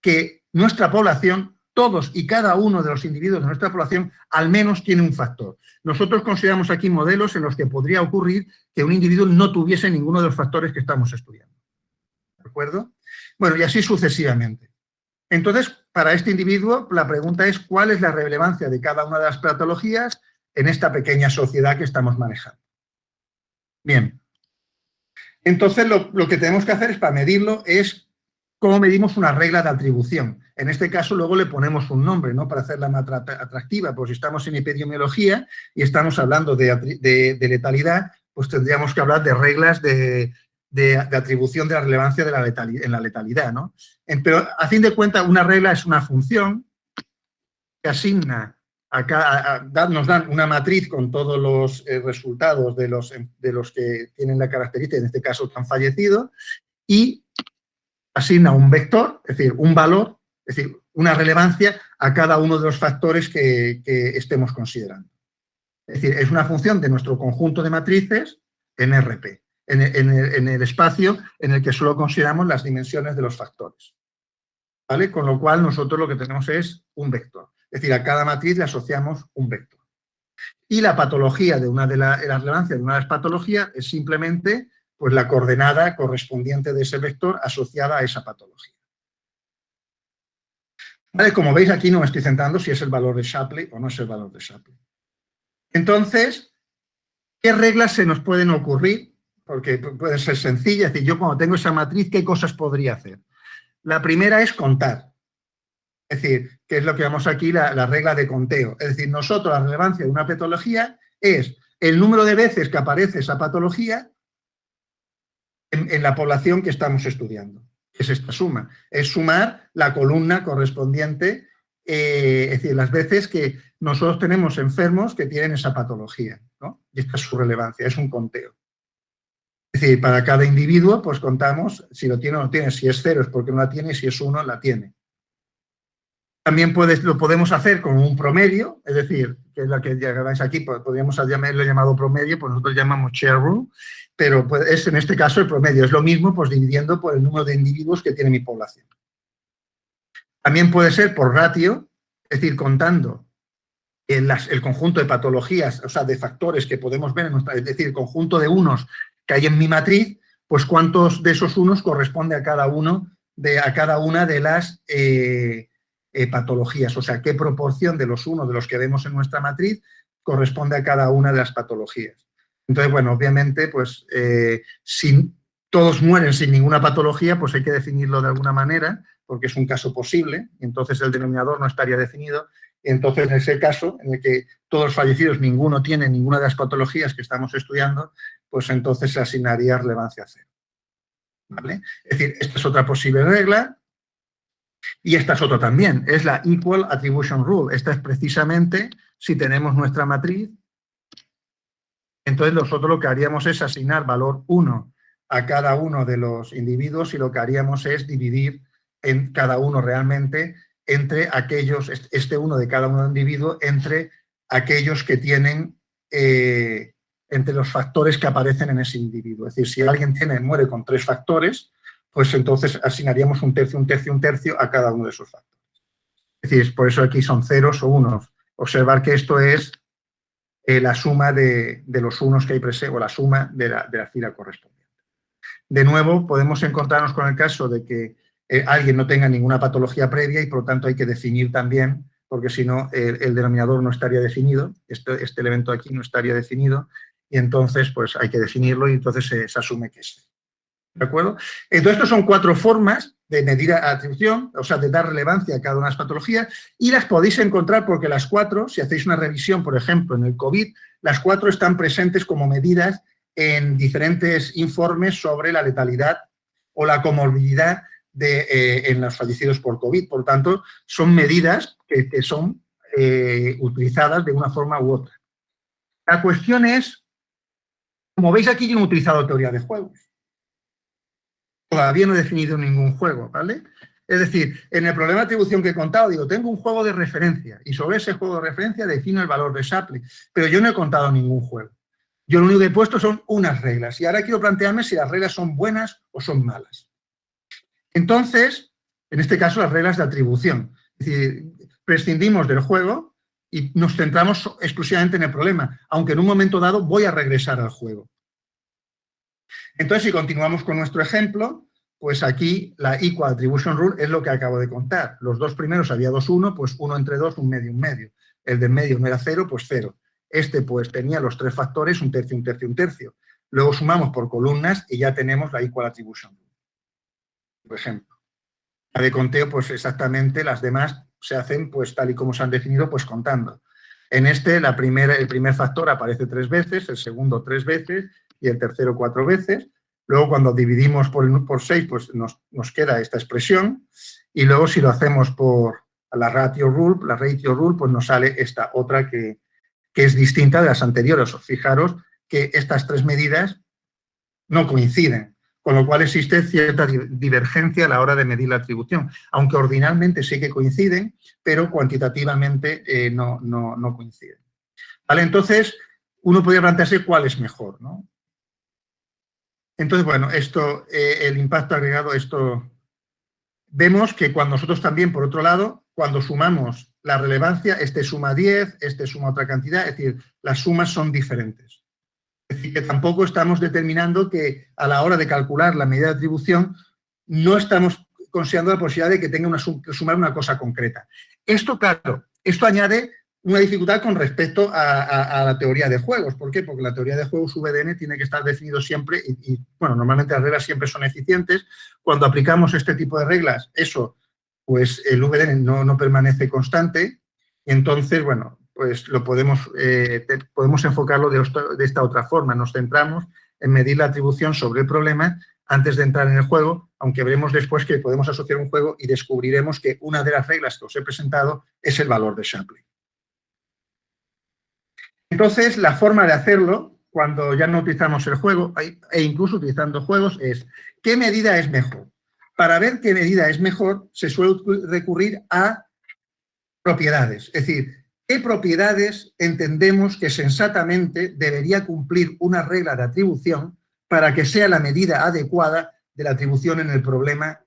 que nuestra población, todos y cada uno de los individuos de nuestra población, al menos tiene un factor. Nosotros consideramos aquí modelos en los que podría ocurrir que un individuo no tuviese ninguno de los factores que estamos estudiando. ¿De acuerdo? Bueno, y así sucesivamente. Entonces, para este individuo, la pregunta es cuál es la relevancia de cada una de las patologías en esta pequeña sociedad que estamos manejando. Bien. Entonces, lo, que tenemos que hacer es, para medirlo, es cómo medimos una regla de atribución. En este caso, luego le ponemos un nombre, ¿no? Para hacerla más atractiva. Pues si estamos en epidemiología y estamos hablando de, letalidad, pues tendríamos que hablar de reglas de, atribución de la relevancia de la letalidad, en la letalidad, ¿no? Pero, a fin de cuentas, una regla es una función que asigna Nos dan una matriz con todos los eh, resultados de los, de los que tienen la característica, en este caso que han fallecido, y asigna un vector, es decir, un valor, es decir, una relevancia a cada uno de los factores que, estemos considerando. Es decir, es una función de nuestro conjunto de matrices en RP, en en el espacio en el que solo consideramos las dimensiones de los factores. ¿Vale? Con lo cual nosotros lo que tenemos es un vector. Es decir, a cada matriz le asociamos un vector. Y la patología de una de la, relevancia de una de las patologías es simplemente pues, la coordenada correspondiente de ese vector asociada a esa patología. Como veis aquí no me estoy centrando si es el valor de Shapley o no es el valor de Shapley. Entonces, ¿qué reglas se nos pueden ocurrir? Porque puede ser sencilla, es decir, yo cuando tengo esa matriz, ¿qué cosas podría hacer? La primera es contar. Es decir, que es lo que vemos aquí, la, regla de conteo. Es decir, nosotros la relevancia de una patología es el número de veces que aparece esa patología en, la población que estamos estudiando. Es esta suma. Es sumar la columna correspondiente, eh, es decir, las veces que nosotros tenemos enfermos que tienen esa patología. Y esta es su relevancia, es un conteo. Es decir, para cada individuo, pues contamos si lo tiene o no tiene. Si es cero es porque no la tiene, si es uno, la tiene. También lo podemos hacer con un promedio, es decir, que es la que veis aquí, podríamos llamarlo llamado promedio, pues nosotros llamamos share rule, pero es en este caso el promedio, es lo mismo pues dividiendo por el número de individuos que tiene mi población. También puede ser por ratio, es decir, contando el, el conjunto de patologías, o sea, de factores que podemos ver en nuestra, es decir, el conjunto de unos que hay en mi matriz, pues cuántos de esos unos corresponde a cada uno, de, a cada una de las... Eh, eh, patologías, o sea, qué proporción de los unos de los que vemos en nuestra matriz corresponde a cada una de las patologías. Entonces, bueno, obviamente, pues eh, si todos mueren sin ninguna patología, pues hay que definirlo de alguna manera, porque es un caso posible, y entonces el denominador no estaría definido, entonces en ese caso, en el que todos los fallecidos, ninguno tiene ninguna de las patologías que estamos estudiando, pues entonces se asignaría relevancia cero. Es decir, esta es otra posible regla, y esta es otra también, es la Equal Attribution Rule. Esta es precisamente si tenemos nuestra matriz, entonces nosotros lo que haríamos es asignar valor 1 a cada uno de los individuos y lo que haríamos es dividir en cada uno realmente entre aquellos, este uno de cada uno individuo, entre aquellos que tienen, eh, entre los factores que aparecen en ese individuo. Es decir, si alguien tiene, muere con tres factores, pues entonces asignaríamos un tercio, un tercio, un tercio a cada uno de esos factores. Es decir, por eso aquí son ceros o unos. Observar que esto es eh, la suma de, los unos que hay presente, o la suma de la, fila correspondiente. De nuevo, podemos encontrarnos con el caso de que eh, alguien no tenga ninguna patología previa y por lo tanto hay que definir también, porque si no el, denominador no estaría definido, este, este, elemento aquí no estaría definido y entonces pues hay que definirlo y entonces se, asume que es. ¿De acuerdo? Entonces, estas son cuatro formas de medir atribución, o sea, de dar relevancia a cada una de las patologías, y las podéis encontrar porque las cuatro, si hacéis una revisión, por ejemplo, en el COVID, las cuatro están presentes como medidas en diferentes informes sobre la letalidad o la comorbilidad de, eh, en los fallecidos por COVID. Por tanto, son medidas que, son eh, utilizadas de una forma u otra. La cuestión es, como veis aquí yo he utilizado teoría de juegos. Todavía no he definido ningún juego, ¿vale? Es decir, en el problema de atribución que he contado, digo, tengo un juego de referencia y sobre ese juego de referencia defino el valor de Shapley, pero yo no he contado ningún juego. Yo lo único que he puesto son unas reglas y ahora quiero plantearme si las reglas son buenas o son malas. Entonces, en este caso, las reglas de atribución. Es decir, prescindimos del juego y nos centramos exclusivamente en el problema, aunque en un momento dado voy a regresar al juego. Entonces, si continuamos con nuestro ejemplo, pues aquí la Equal Attribution Rule es lo que acabo de contar. Los dos primeros había dos, uno, pues uno entre dos, un medio, un medio. El del medio no era cero, pues cero. Este pues tenía los tres factores, un tercio, un tercio, un tercio. Luego sumamos por columnas y ya tenemos la Equal Attribution Rule. Por ejemplo. La de conteo, pues exactamente las demás se hacen pues tal y como se han definido, pues contando. En este, la primera, el primer factor aparece tres veces, el segundo tres veces y el tercero cuatro veces. Luego, cuando dividimos por, por seis, pues nos, nos queda esta expresión. Y luego, si lo hacemos por la ratio rule, la ratio rule, pues nos sale esta otra que, que es distinta de las anteriores. Fijaros que estas tres medidas no coinciden, con lo cual existe cierta divergencia a la hora de medir la atribución, aunque ordinalmente sí que coinciden, pero cuantitativamente eh, no, no, coinciden. ¿Vale? Entonces, uno podría plantearse cuál es mejor, ¿no? Entonces, bueno, esto, eh, el impacto agregado, esto... Vemos que cuando nosotros también, por otro lado, cuando sumamos la relevancia, este suma 10, este suma otra cantidad, es decir, las sumas son diferentes. Es decir, que tampoco estamos determinando que a la hora de calcular la medida de atribución no estamos considerando la posibilidad de que tenga una, sumar una cosa concreta. Esto, claro, esto añade una dificultad con respecto a, la teoría de juegos. ¿Por qué? Porque la teoría de juegos VDN tiene que estar definido siempre y, bueno, normalmente las reglas siempre son eficientes. Cuando aplicamos este tipo de reglas, eso pues el VDN no, permanece constante, entonces, bueno, pues lo podemos, eh, podemos enfocarlo de, esta otra forma. Nos centramos en medir la atribución sobre el problema antes de entrar en el juego, aunque veremos después que podemos asociar un juego y descubriremos que una de las reglas que os he presentado es el valor de Shapley. Entonces, la forma de hacerlo, cuando ya no utilizamos el juego, e incluso utilizando juegos, es ¿qué medida es mejor? para ver qué medida es mejor, se suele recurrir a propiedades. Es decir, ¿qué propiedades entendemos que sensatamente debería cumplir una regla de atribución para que sea la medida adecuada de la atribución en el problema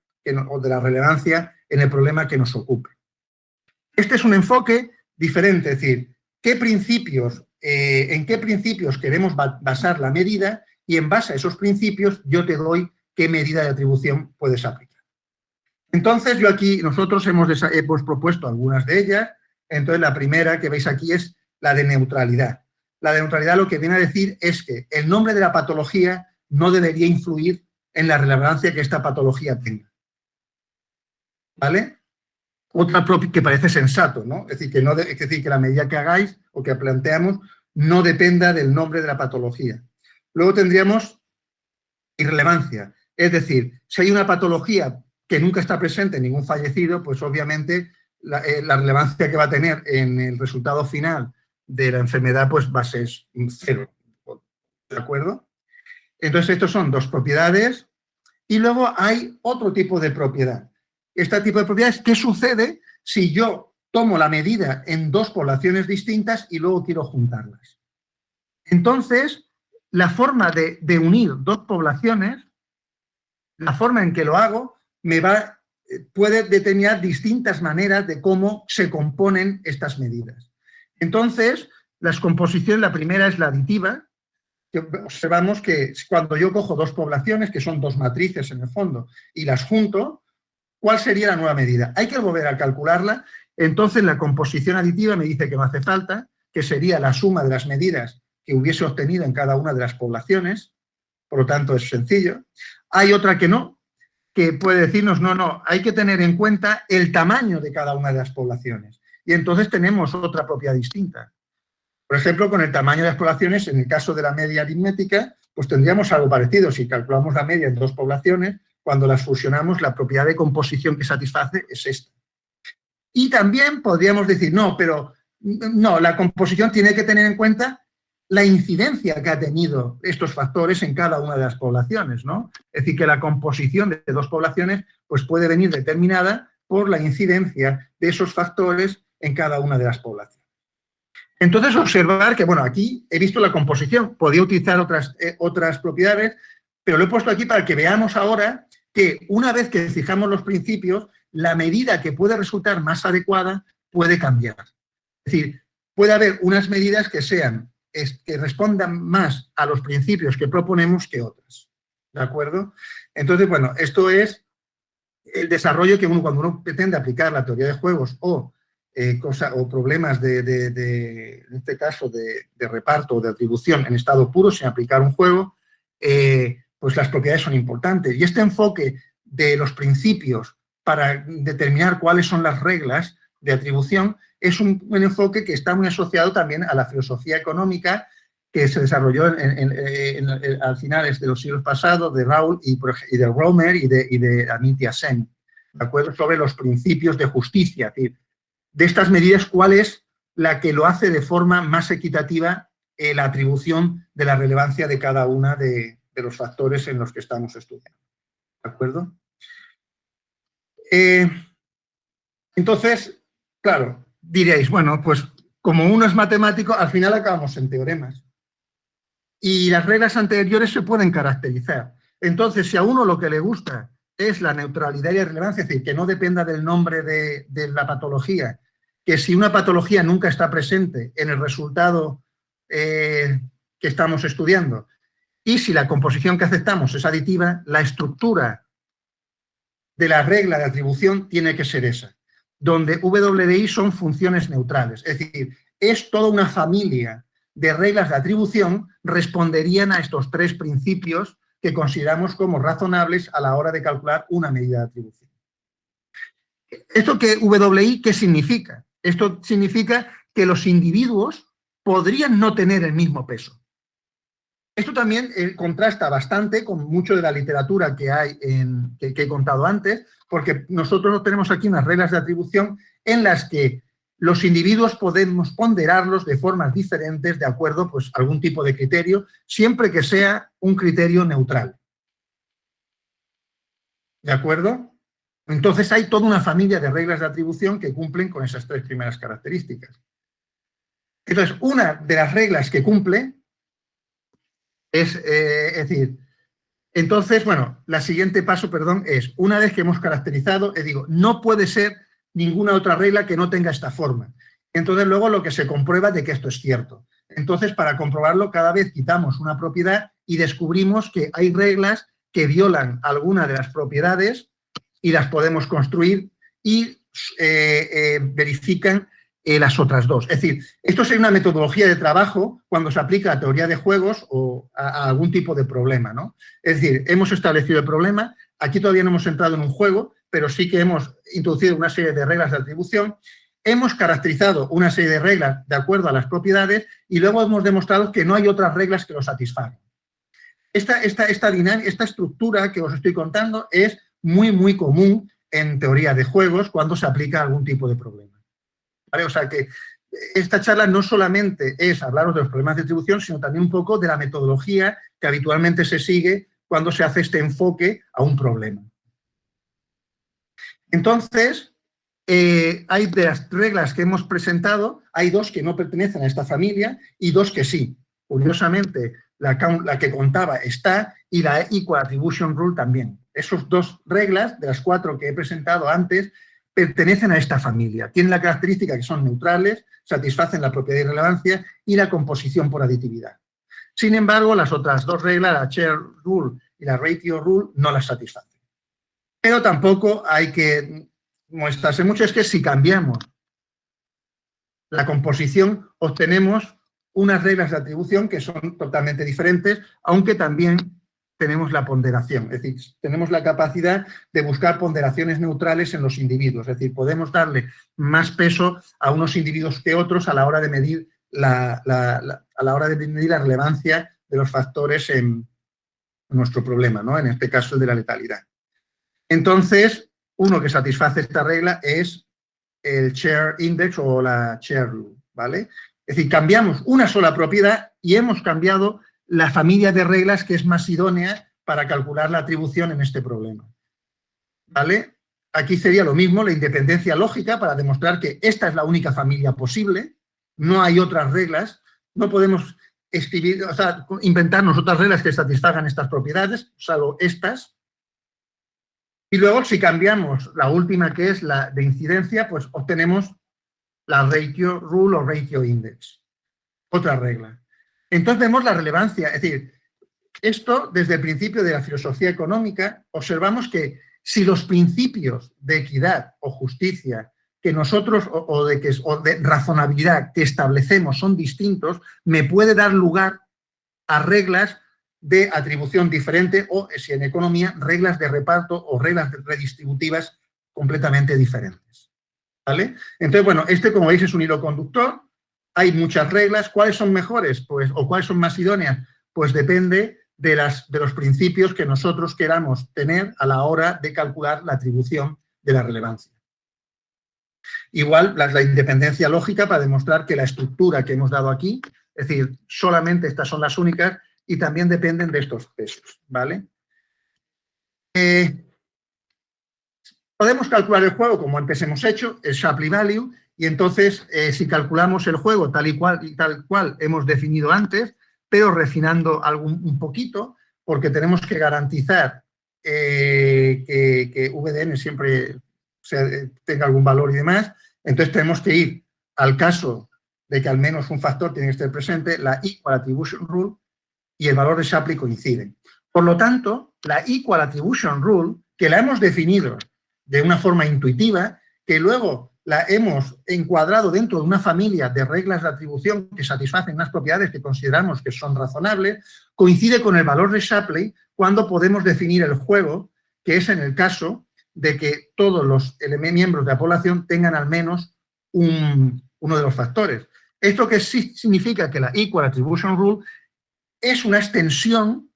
o de la relevancia en el problema que nos ocupe? Este es un enfoque diferente, es decir, ¿qué principios, eh, en qué principios queremos basar la medida y en base a esos principios yo te doy qué medida de atribución puedes aplicar. Entonces, yo aquí, nosotros hemos, hemos propuesto algunas de ellas. Entonces, la primera que veis aquí es la de neutralidad. La de neutralidad lo que viene a decir es que el nombre de la patología no debería influir en la relevancia que esta patología tenga. ¿vale? Otra que parece sensato, ¿no? Es decir, que no es decir, que la medida que hagáis o que planteamos no dependa del nombre de la patología. Luego tendríamos irrelevancia, es decir, si hay una patología que nunca está presente en ningún fallecido, pues obviamente la, eh, la, relevancia que va a tener en el resultado final de la enfermedad pues va a ser cero. ¿De acuerdo? Entonces, estos son dos propiedades y luego hay otro tipo de propiedad. Este tipo de propiedades, ¿qué sucede si yo tomo la medida en dos poblaciones distintas y luego quiero juntarlas? Entonces, la forma de, unir dos poblaciones, la forma en que lo hago, me va, puede determinar distintas maneras de cómo se componen estas medidas. Entonces, las composiciones, la primera es la aditiva, observamos que cuando yo cojo dos poblaciones, que son dos matrices en el fondo, y las junto, ¿cuál sería la nueva medida? Hay que volver a calcularla, entonces la composición aditiva me dice que no hace falta, que sería la suma de las medidas que hubiese obtenido en cada una de las poblaciones, por lo tanto es sencillo. Hay otra que no, que puede decirnos, no, no, hay que tener en cuenta el tamaño de cada una de las poblaciones. Y entonces tenemos otra propiedad distinta. Por ejemplo, con el tamaño de las poblaciones, en el caso de la media aritmética, pues tendríamos algo parecido. Si calculamos la media en dos poblaciones, cuando las fusionamos, la propiedad de composición que satisface es esta. Y también podríamos decir, no, pero no, la composición tiene que tener en cuenta la incidencia que ha tenido estos factores en cada una de las poblaciones, ¿no? Es decir, que la composición de dos poblaciones pues puede venir determinada por la incidencia de esos factores en cada una de las poblaciones. Entonces, observar que, bueno, aquí he visto la composición, podía utilizar otras, eh, otras propiedades, pero lo he puesto aquí para que veamos ahora que una vez que fijamos los principios, la medida que puede resultar más adecuada puede cambiar. Es decir, puede haber unas medidas que sean, que respondan más a los principios que proponemos que otras. ¿De acuerdo? Entonces, bueno, esto es el desarrollo que cuando uno pretende aplicar la teoría de juegos o eh, o problemas de, en este caso, de, reparto o de atribución en estado puro sin aplicar un juego, eh, pues las propiedades son importantes. Y este enfoque de los principios para determinar cuáles son las reglas de atribución es un, enfoque que está muy asociado también a la filosofía económica que se desarrolló en, al finales de los siglos pasados de Raúl y, de Romer y de, y de Sen, ¿de acuerdo? sobre los principios de justicia, de estas medidas, ¿cuál es la que lo hace de forma más equitativa eh, la atribución de la relevancia de cada una de, los factores en los que estamos estudiando? ¿De acuerdo? Eh, entonces, claro, diréis, bueno, pues como uno es matemático, al final acabamos en teoremas. Y las reglas anteriores se pueden caracterizar. Entonces, si a uno lo que le gusta es la neutralidad y la relevancia, es decir, que no dependa del nombre de, de la patología, que si una patología nunca está presente en el resultado eh, que estamos estudiando y si la composición que aceptamos es aditiva, la estructura de la regla de atribución tiene que ser esa, donde W son funciones neutrales, es decir, es toda una familia de reglas de atribución responderían a estos tres principios que consideramos como razonables a la hora de calcular una medida de atribución. ¿Esto que WI qué significa? Esto significa que los individuos podrían no tener el mismo peso. Esto también eh, contrasta bastante con mucho de la literatura que, hay en, que, he contado antes, porque nosotros tenemos aquí unas reglas de atribución en las que los individuos podemos ponderarlos de formas diferentes de acuerdo pues, a algún tipo de criterio, siempre que sea un criterio neutral. ¿De acuerdo? Entonces hay toda una familia de reglas de atribución que cumplen con esas tres primeras características. Entonces, una de las reglas que cumple es, eh, es decir, entonces, bueno, la siguiente paso, perdón, es, una vez que hemos caracterizado, eh, digo, no puede ser ninguna otra regla que no tenga esta forma. Entonces, luego lo que se comprueba de que esto es cierto. Entonces, para comprobarlo, cada vez quitamos una propiedad y descubrimos que hay reglas que violan alguna de las propiedades y las podemos construir y eh, eh, verifican eh, las otras dos. Es decir, esto es una metodología de trabajo cuando se aplica a teoría de juegos o a, algún tipo de problema. ¿no? Es decir, hemos establecido el problema, aquí todavía no hemos entrado en un juego, pero sí que hemos introducido una serie de reglas de atribución, hemos caracterizado una serie de reglas de acuerdo a las propiedades y luego hemos demostrado que no hay otras reglas que lo satisfagan. Esta, esta, esta, esta estructura que os estoy contando es muy, muy común en teoría de juegos cuando se aplica algún tipo de problema. O sea que esta charla no solamente es hablaros de los problemas de atribución, sino también un poco de la metodología que habitualmente se sigue cuando se hace este enfoque a un problema. Entonces, eh, hay de las reglas que hemos presentado, hay dos que no pertenecen a esta familia y dos que sí. Curiosamente, la, la que contaba está y la Equal Attribution Rule también. Esas dos reglas, de las cuatro que he presentado antes, pertenecen a esta familia. Tienen la característica que son neutrales, satisfacen la propiedad y relevancia y la composición por aditividad. Sin embargo, las otras dos reglas, la Share Rule y la Ratio Rule, no las satisfacen. Pero tampoco hay que mostrarse mucho, es que si cambiamos la composición, obtenemos unas reglas de atribución que son totalmente diferentes, aunque también tenemos la ponderación, es decir, tenemos la capacidad de buscar ponderaciones neutrales en los individuos, es decir, podemos darle más peso a unos individuos que otros a la hora de medir la, a la hora de medir la relevancia de los factores en nuestro problema, ¿no? en este caso el de la letalidad. Entonces, uno que satisface esta regla es el share index o la share rule, ¿vale? Es decir, cambiamos una sola propiedad y hemos cambiado la familia de reglas que es más idónea para calcular la atribución en este problema. ¿Vale? Aquí sería lo mismo, la independencia lógica, para demostrar que esta es la única familia posible, no hay otras reglas, no podemos escribir, o sea, inventarnos otras reglas que satisfagan estas propiedades, salvo estas. Y luego, si cambiamos la última, que es la de incidencia, pues obtenemos la ratio rule o ratio index. Otra regla. Entonces vemos la relevancia, es decir, esto desde el principio de la filosofía económica observamos que si los principios de equidad o justicia que nosotros o, de, que, o de razonabilidad que establecemos son distintos, me puede dar lugar a reglas de atribución diferente o, si en economía, reglas de reparto o reglas redistributivas completamente diferentes. ¿Vale? Entonces, bueno, este, como veis, es un hilo conductor hay muchas reglas. ¿Cuáles son mejores? Pues, o cuáles son más idóneas? Pues depende de, las, de los principios que nosotros queramos tener a la hora de calcular la atribución de la relevancia. Igual, la, la independencia lógica para demostrar que la estructura que hemos dado aquí, es decir, solamente estas son las únicas y también dependen de estos pesos, ¿vale? Eh, podemos calcular el juego como antes hemos hecho, el Shapley Value, y entonces, eh, si calculamos el juego tal y, cual, y tal cual hemos definido antes, pero refinando algún, un poquito, porque tenemos que garantizar eh, que, VDN siempre tenga algún valor y demás, entonces tenemos que ir al caso de que al menos un factor tiene que estar presente, la Equal Attribution Rule y el valor de Shapley coinciden. Por lo tanto, la Equal Attribution Rule, que la hemos definido de una forma intuitiva, que luego la hemos encuadrado dentro de una familia de reglas de atribución que satisfacen unas propiedades que consideramos que son razonables, coincide con el valor de Shapley cuando podemos definir el juego, que es en el caso de que todos los miembros de la población tengan al menos uno de los factores. Esto que significa que la Equal Attribution Rule es una extensión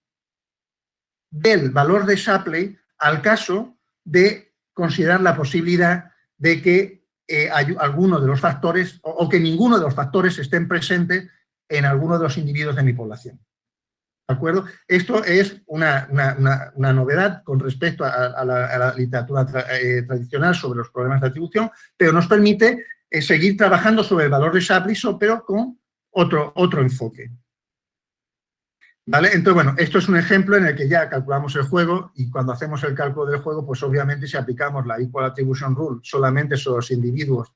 del valor de Shapley al caso de considerar la posibilidad de que eh, alguno de los factores o, que ninguno de los factores estén presentes en alguno de los individuos de mi población. ¿De acuerdo? Esto es una, novedad con respecto a, la, literatura eh, tradicional sobre los problemas de atribución, pero nos permite eh, seguir trabajando sobre el valor de Shapley, pero con otro, otro enfoque. ¿Vale? Entonces, bueno, esto es un ejemplo en el que ya calculamos el juego y cuando hacemos el cálculo del juego, pues obviamente si aplicamos la Equal Attribution Rule solamente sobre los individuos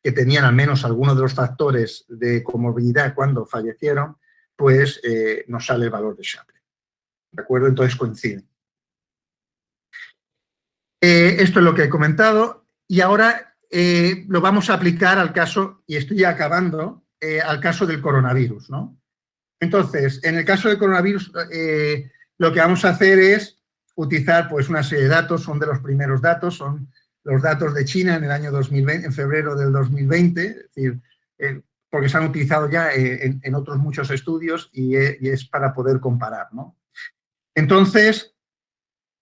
que tenían al menos alguno de los factores de comorbilidad cuando fallecieron, pues eh, nos sale el valor de Shapley. ¿De acuerdo? Entonces coinciden. Eh, esto es lo que he comentado y ahora eh, lo vamos a aplicar al caso, y estoy acabando, al caso del coronavirus, ¿no? Entonces, en el caso del coronavirus, eh, lo que vamos a hacer es utilizar pues, una serie de datos, son de los primeros datos, son los datos de China en el año 2020, en febrero del 2020, es decir, eh, porque se han utilizado ya eh, en, otros muchos estudios y, es para poder comparar. ¿no? Entonces,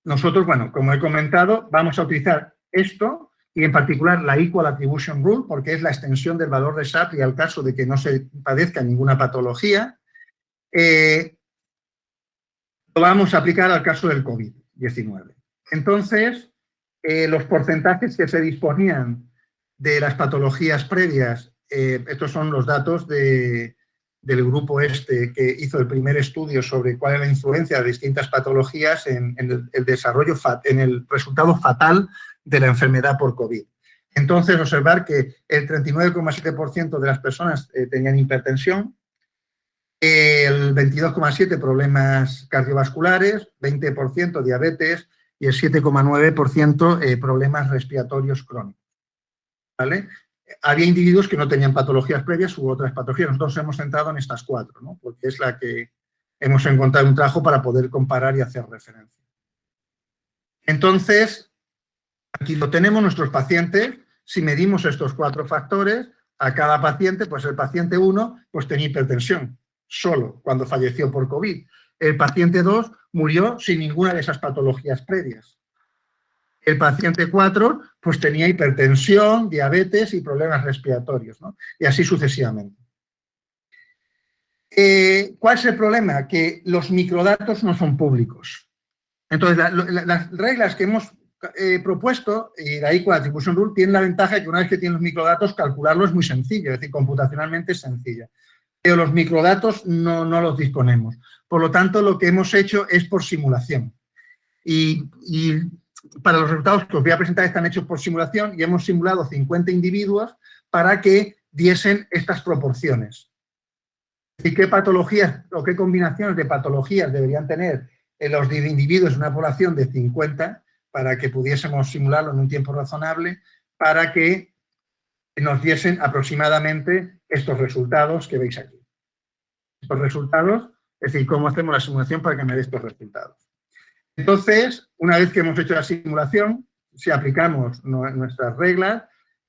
nosotros, bueno, como he comentado, vamos a utilizar esto y en particular la Equal Attribution Rule, porque es la extensión del valor de y al caso de que no se padezca ninguna patología. Eh, lo vamos a aplicar al caso del COVID-19. Entonces, eh, los porcentajes que se disponían de las patologías previas, eh, estos son los datos del grupo este que hizo el primer estudio sobre cuál es la influencia de distintas patologías en, el, desarrollo, en el resultado fatal de la enfermedad por COVID. Entonces, observar que el 39,7% de las personas tenían hipertensión, el 22,7% problemas cardiovasculares, 20% diabetes y el 7,9% eh, problemas respiratorios crónicos. ¿Vale? Había individuos que no tenían patologías previas u otras patologías. Nosotros hemos centrado en estas cuatro, ¿no? porque es la que hemos encontrado un trabajo para poder comparar y hacer referencia. Entonces, aquí lo tenemos nuestros pacientes. Si medimos estos cuatro factores, a cada paciente, pues el paciente 1 pues tenía hipertensión, solo cuando falleció por COVID. El paciente 2 murió sin ninguna de esas patologías previas. El paciente 4 pues tenía hipertensión, diabetes y problemas respiratorios, ¿no? y así sucesivamente. Eh, ¿Cuál es el problema? Que los microdatos no son públicos. Entonces, las reglas que hemos eh, propuesto, y la Equal Attribution Rule, tiene la ventaja de que una vez que tienen los microdatos, calcularlo es muy sencillo, es decir, computacionalmente es sencilla pero los microdatos no, los disponemos. Por lo tanto, lo que hemos hecho es por simulación. Y, para los resultados que os voy a presentar están hechos por simulación y hemos simulado 50 individuos para que diesen estas proporciones. ¿Y qué patologías o qué combinaciones de patologías deberían tener los individuos en una población de 50 para que pudiésemos simularlo en un tiempo razonable, para que nos diesen aproximadamente estos resultados que veis aquí. Estos resultados, es decir, cómo hacemos la simulación para que me dé estos resultados. Entonces, una vez que hemos hecho la simulación, si aplicamos nuestras reglas,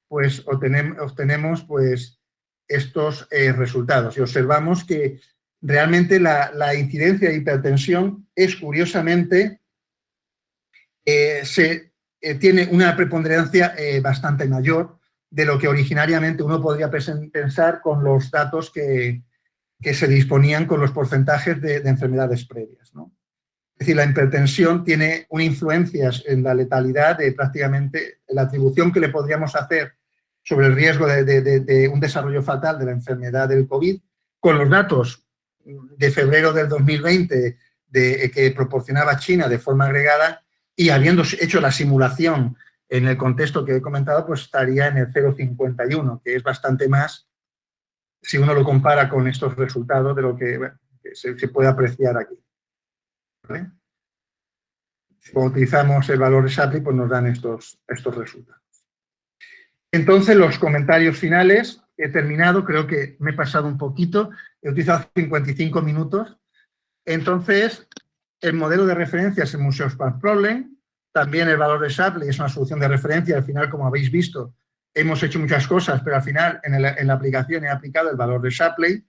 pues obtenemos, pues, estos eh, resultados y observamos que realmente la, incidencia de hipertensión es curiosamente, eh, se, eh, tiene una preponderancia bastante mayor de lo que originariamente uno podría pensar con los datos que, se disponían con los porcentajes de, enfermedades previas. ¿no? Es decir, la hipertensión tiene una influencia en la letalidad de prácticamente la atribución que le podríamos hacer sobre el riesgo de, un desarrollo fatal de la enfermedad del COVID, con los datos de febrero del 2020 de, que proporcionaba China de forma agregada y habiendo hecho la simulación en el contexto que he comentado, pues estaría en el 0,51, que es bastante más si uno lo compara con estos resultados de lo que, se, puede apreciar aquí. Si utilizamos el valor de pues nos dan estos, estos resultados. Entonces, los comentarios finales, he terminado, creo que me he pasado un poquito, he utilizado 55 minutos. Entonces, el modelo de referencia es el Museo Span Problem, también el valor de Shapley es una solución de referencia. Al final, como habéis visto, hemos hecho muchas cosas, pero al final en, la aplicación he aplicado el valor de Shapley.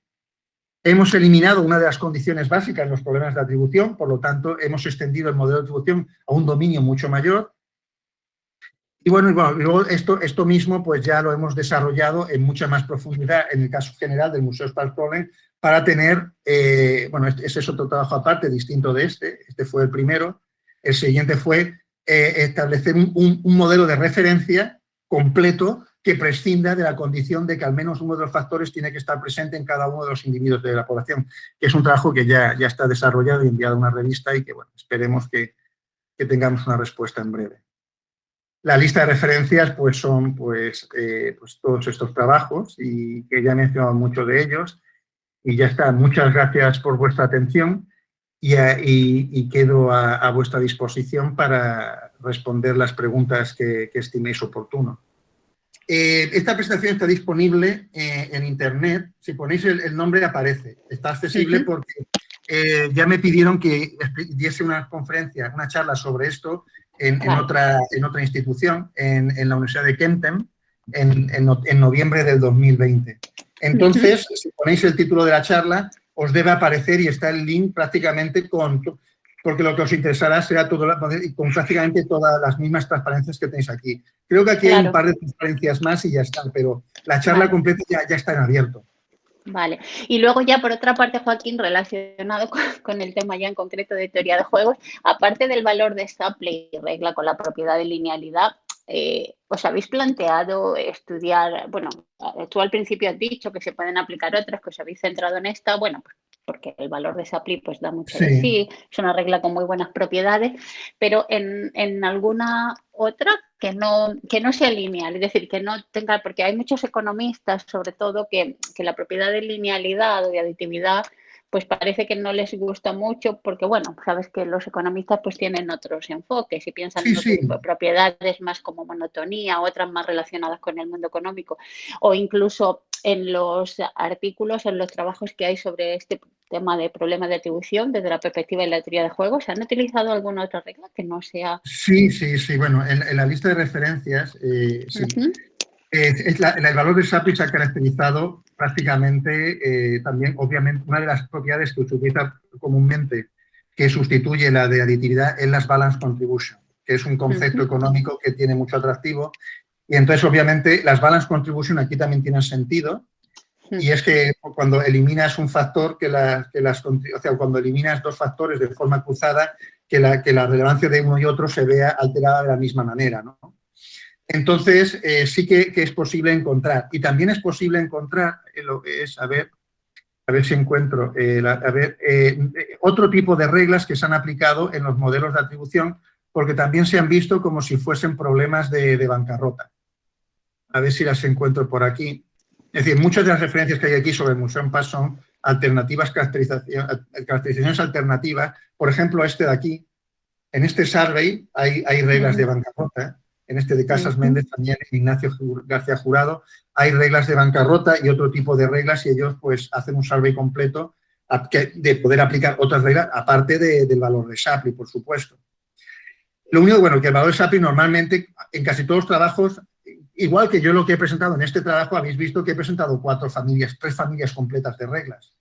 Hemos eliminado una de las condiciones básicas en los problemas de atribución, por lo tanto, hemos extendido el modelo de atribución a un dominio mucho mayor. Y bueno, luego esto, esto mismo pues ya lo hemos desarrollado en mucha más profundidad en el caso general del Museo Spark Problem para tener, eh, bueno, ese es otro trabajo aparte, distinto de este, este fue el primero. El siguiente fue eh, establecer un, modelo de referencia completo que prescinda de la condición de que al menos uno de los factores tiene que estar presente en cada uno de los individuos de la población, que es un trabajo que ya, ya está desarrollado y enviado a una revista y que, bueno, esperemos que, tengamos una respuesta en breve. La lista de referencias pues son pues, eh, pues todos estos trabajos y que ya he mencionado muchos de ellos y ya está. Muchas gracias por vuestra atención y, quedo a, vuestra disposición para responder las preguntas que, estiméis oportuno. Eh, esta presentación está disponible eh, en Internet. Si ponéis el, nombre aparece. Está accesible porque eh, ya me pidieron que diese una conferencia, una charla sobre esto en, otra, en otra institución, en, la Universidad de Kempten, en, en, noviembre del 2020. Entonces, si ponéis el título de la charla, os debe aparecer y está el link prácticamente con... Porque lo que os interesará será todo, con prácticamente todas las mismas transparencias que tenéis aquí. Creo que aquí hay un par de transparencias más y ya están, pero la charla completa ya, ya está en abierto. Vale. Y luego ya por otra parte, Joaquín, relacionado con, el tema ya en concreto de teoría de juegos, aparte del valor de esta y regla con la propiedad de linealidad, eh, ¿os habéis planteado estudiar, bueno, tú al principio has dicho que se pueden aplicar otras, que os habéis centrado en esta, bueno, pues porque el valor de SAPLI pues da mucho de sí, es una regla con muy buenas propiedades, pero en, en, alguna otra que no, que no sea lineal, es decir, que no tenga, porque hay muchos economistas sobre todo que, que la propiedad de linealidad o de aditividad pues parece que no les gusta mucho porque, bueno, sabes que los economistas pues tienen otros enfoques y piensan en propiedades más como monotonía, otras más relacionadas con el mundo económico o incluso en los artículos, en los trabajos que hay sobre este tema de problemas de atribución desde la perspectiva de la teoría de juegos, ¿se han utilizado alguna otra regla que no sea...? Sí, sí, sí, bueno, en, la lista de referencias, eh, sí. Es el valor de SAPI se ha caracterizado prácticamente eh, también, obviamente, una de las propiedades que se utiliza comúnmente que sustituye la de aditividad es las balance contribution, que es un concepto económico que tiene mucho atractivo. Y entonces, obviamente, las balance contribution aquí también tienen sentido. Y es que cuando eliminas un factor, que, que las, o sea, cuando eliminas dos factores de forma cruzada, que la, que la relevancia de uno y otro se vea alterada de la misma manera. ¿no? Entonces, eh, sí que, es posible encontrar. Y también es posible encontrar, eh, lo es, a ver, a ver si encuentro, eh, a ver, otro tipo de reglas que se han aplicado en los modelos de atribución, porque también se han visto como si fuesen problemas de, bancarrota. A ver si las encuentro por aquí. Es decir, muchas de las referencias que hay aquí sobre Museo Pass son alternativas, caracterizaciones alternativas. Por ejemplo, este de aquí, en este survey hay, hay reglas de bancarrota en este de Casas Méndez también, Ignacio García Jurado, hay reglas de bancarrota y otro tipo de reglas y ellos pues hacen un survey completo de poder aplicar otras reglas, aparte del valor de SAPLI, por supuesto. Lo único, bueno, que el valor de SAPLI normalmente, en casi todos los trabajos, igual que yo lo que he presentado en este trabajo, habéis visto que he presentado cuatro familias, tres familias completas de reglas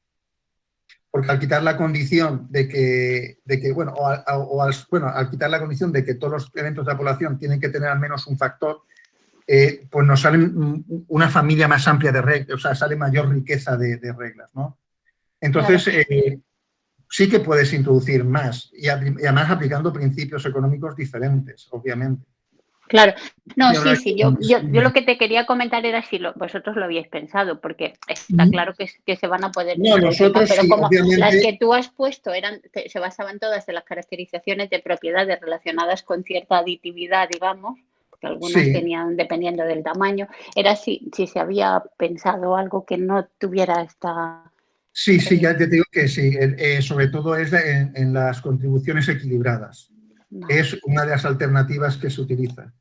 porque al quitar la condición de que, de que bueno, o, al, bueno, al quitar la condición de que todos los eventos de la población tienen que tener al menos un factor, eh, pues nos sale una familia más amplia de reglas, o sea, sale mayor riqueza de, reglas, ¿no? Entonces, eh, sí que puedes introducir más, y además aplicando principios económicos diferentes, obviamente. Claro, no, sí, sí, yo, yo, lo que te quería comentar era si vosotros lo habíais pensado, porque está claro que, que se van a poder... No, nosotros pero como las que tú has puesto eran, se basaban todas en las caracterizaciones de propiedades relacionadas con cierta aditividad, digamos, que algunas tenían dependiendo del tamaño, era si, si se había pensado algo que no tuviera esta... Sí, sí, ya te digo que sí, eh, sobre todo es en, las contribuciones equilibradas. Es una de las alternativas que se utiliza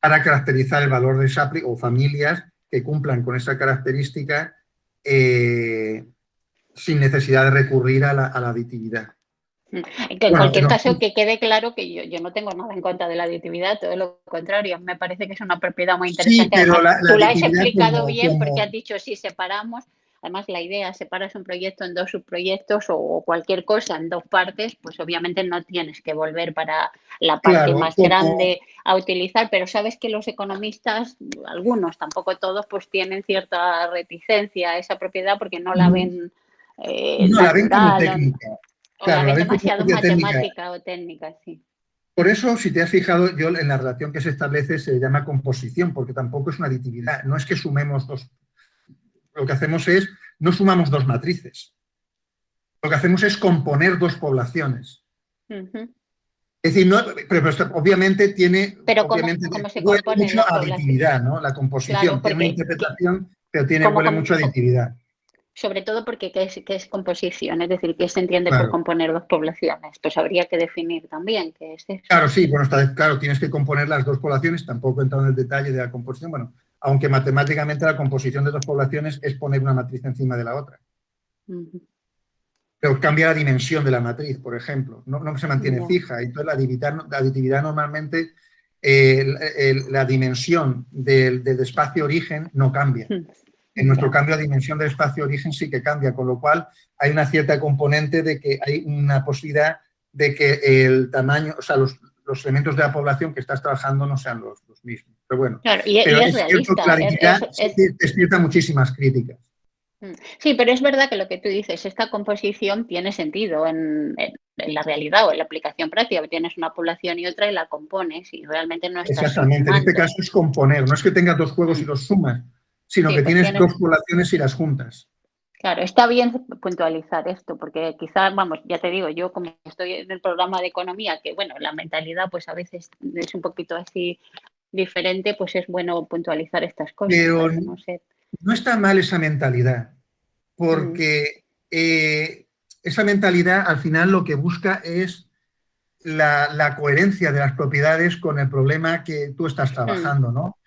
para caracterizar el valor de Shapley o familias que cumplan con esa característica eh, sin necesidad de recurrir a la, aditividad. Mm. En cualquier caso, que quede claro que yo, no tengo nada en contra de la aditividad, todo lo contrario, me parece que es una propiedad muy interesante. tú la has explicado bien porque has dicho si separamos, Además, la idea, separas un proyecto en dos subproyectos o cualquier cosa en dos partes, pues obviamente no tienes que volver para la parte más grande a utilizar, pero sabes que los economistas, algunos, tampoco todos, pues tienen cierta reticencia a esa propiedad porque no la ven... Eh, no, la ven como técnica. la ven demasiado matemática o técnica, sí. Por eso, si te has fijado, yo en la relación que se establece se llama composición, porque tampoco es una aditividad. No es que sumemos dos lo que hacemos es, no sumamos dos matrices. Lo que hacemos es componer dos poblaciones. Es decir, pero, obviamente tiene, pero obviamente, se compone mucho aditividad, ¿no? La composición tiene una interpretación, pero tiene mucho aditividad. Sobre todo porque ¿qué es, es composición? Es decir, ¿qué se entiende por componer dos poblaciones? Pues habría que definir también qué es eso. Claro, sí, bueno, está, claro, tienes que componer las dos poblaciones, tampoco he entrado en el detalle de la composición, bueno, aunque matemáticamente la composición de dos poblaciones es poner una matriz encima de la otra. Pero pero cambia la dimensión de la matriz, por ejemplo, no, se mantiene fija. Entonces, la aditividad, normalmente, la dimensión del, espacio origen no cambia. En nuestro cambio, la dimensión del espacio origen sí que cambia, con lo cual hay una cierta componente de que hay una posibilidad de que el tamaño, o sea, los, elementos de la población que estás trabajando no sean los, mismos. Pero bueno, y, es, despierta muchísimas críticas. Mm. Sí, pero es verdad que lo que tú dices, esta composición tiene sentido en, la realidad o en la aplicación práctica. Tienes una población y otra y la compones y realmente no estás Exactamente, en este caso es componer. No es que tengas dos juegos y mm. los sumas, sino que pues tienes, dos poblaciones y las juntas. Claro, está bien puntualizar esto, porque quizás, vamos, ya te digo, yo como estoy en el programa de economía, que bueno, la mentalidad pues a veces es un poquito así diferente, pues es bueno puntualizar estas cosas. Pero no, está mal esa mentalidad, porque eh, esa mentalidad al final lo que busca es la, coherencia de las propiedades con el problema que tú estás trabajando, ¿no?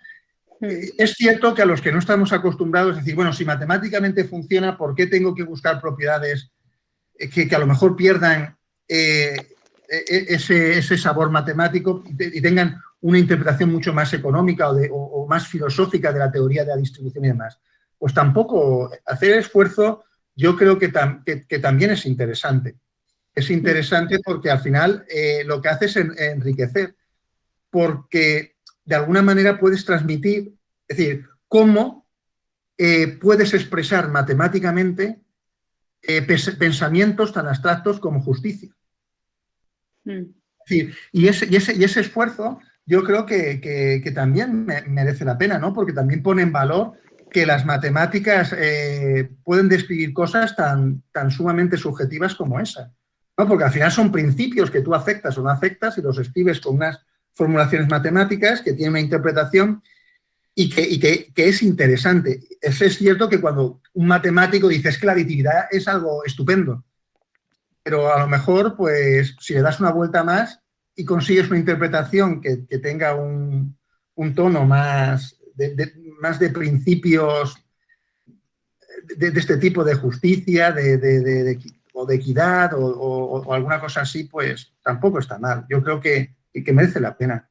Eh, es cierto que a los que no estamos acostumbrados, es decir, bueno, si matemáticamente funciona, ¿por qué tengo que buscar propiedades eh, que, a lo mejor pierdan e, e, ese, sabor matemático y, tengan una interpretación mucho más económica o, más filosófica de la teoría de la distribución y demás? Pues tampoco hacer esfuerzo yo creo que, también es interesante. Es interesante porque al final eh, lo que hace es enriquecer, porque de alguna manera puedes transmitir, es decir, cómo eh, puedes expresar matemáticamente eh, pensamientos tan abstractos como justicia. Mm. y, ese, y, ese, esfuerzo yo creo que, también merece la pena, ¿no? Porque también pone en valor que las matemáticas eh, pueden describir cosas tan, tan sumamente subjetivas como esa. ¿no? Porque al final son principios que tú afectas o no afectas y los escribes con unas formulaciones matemáticas que tienen una interpretación y que, es interesante. Es, es cierto que cuando un matemático dice que la es algo estupendo, pero a lo mejor, pues, si le das una vuelta más y consigues una interpretación que, tenga un, tono más de, más de principios de, este tipo de justicia o de equidad o, alguna cosa así, pues tampoco está mal. Yo creo que, que merece la pena.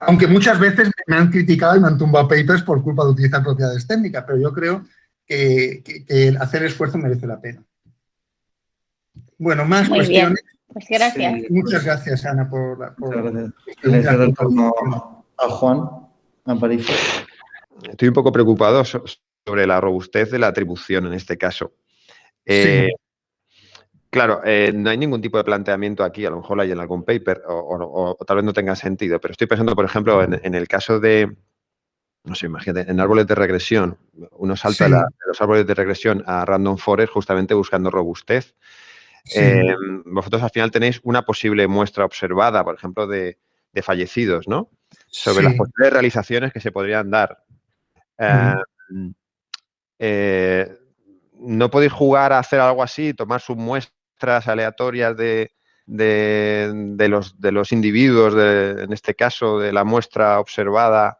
Aunque muchas veces me han criticado y me han tumbado papers por culpa de utilizar propiedades técnicas, pero yo creo que, hacer esfuerzo merece la pena. Bueno, más cuestiones. Pues gracias. muchas gracias, Ana, por la... Por, a Juan Aparicio. Estoy un poco preocupado sobre la robustez de la atribución en este caso. Eh, Claro, eh, no hay ningún tipo de planteamiento aquí, a lo mejor hay en algún paper o, tal vez no tenga sentido, pero estoy pensando, por ejemplo, en, el caso de, no sé, imagínate, en árboles de regresión, uno salta de los árboles de regresión a random forest justamente buscando robustez. Eh, vosotros al final tenéis una posible muestra observada, por ejemplo, de, fallecidos, ¿no? Sobre las posibles realizaciones que se podrían dar. Eh, no podéis jugar a hacer algo así, tomar su muestra aleatorias de, de, los, de los individuos, en este caso de la muestra observada,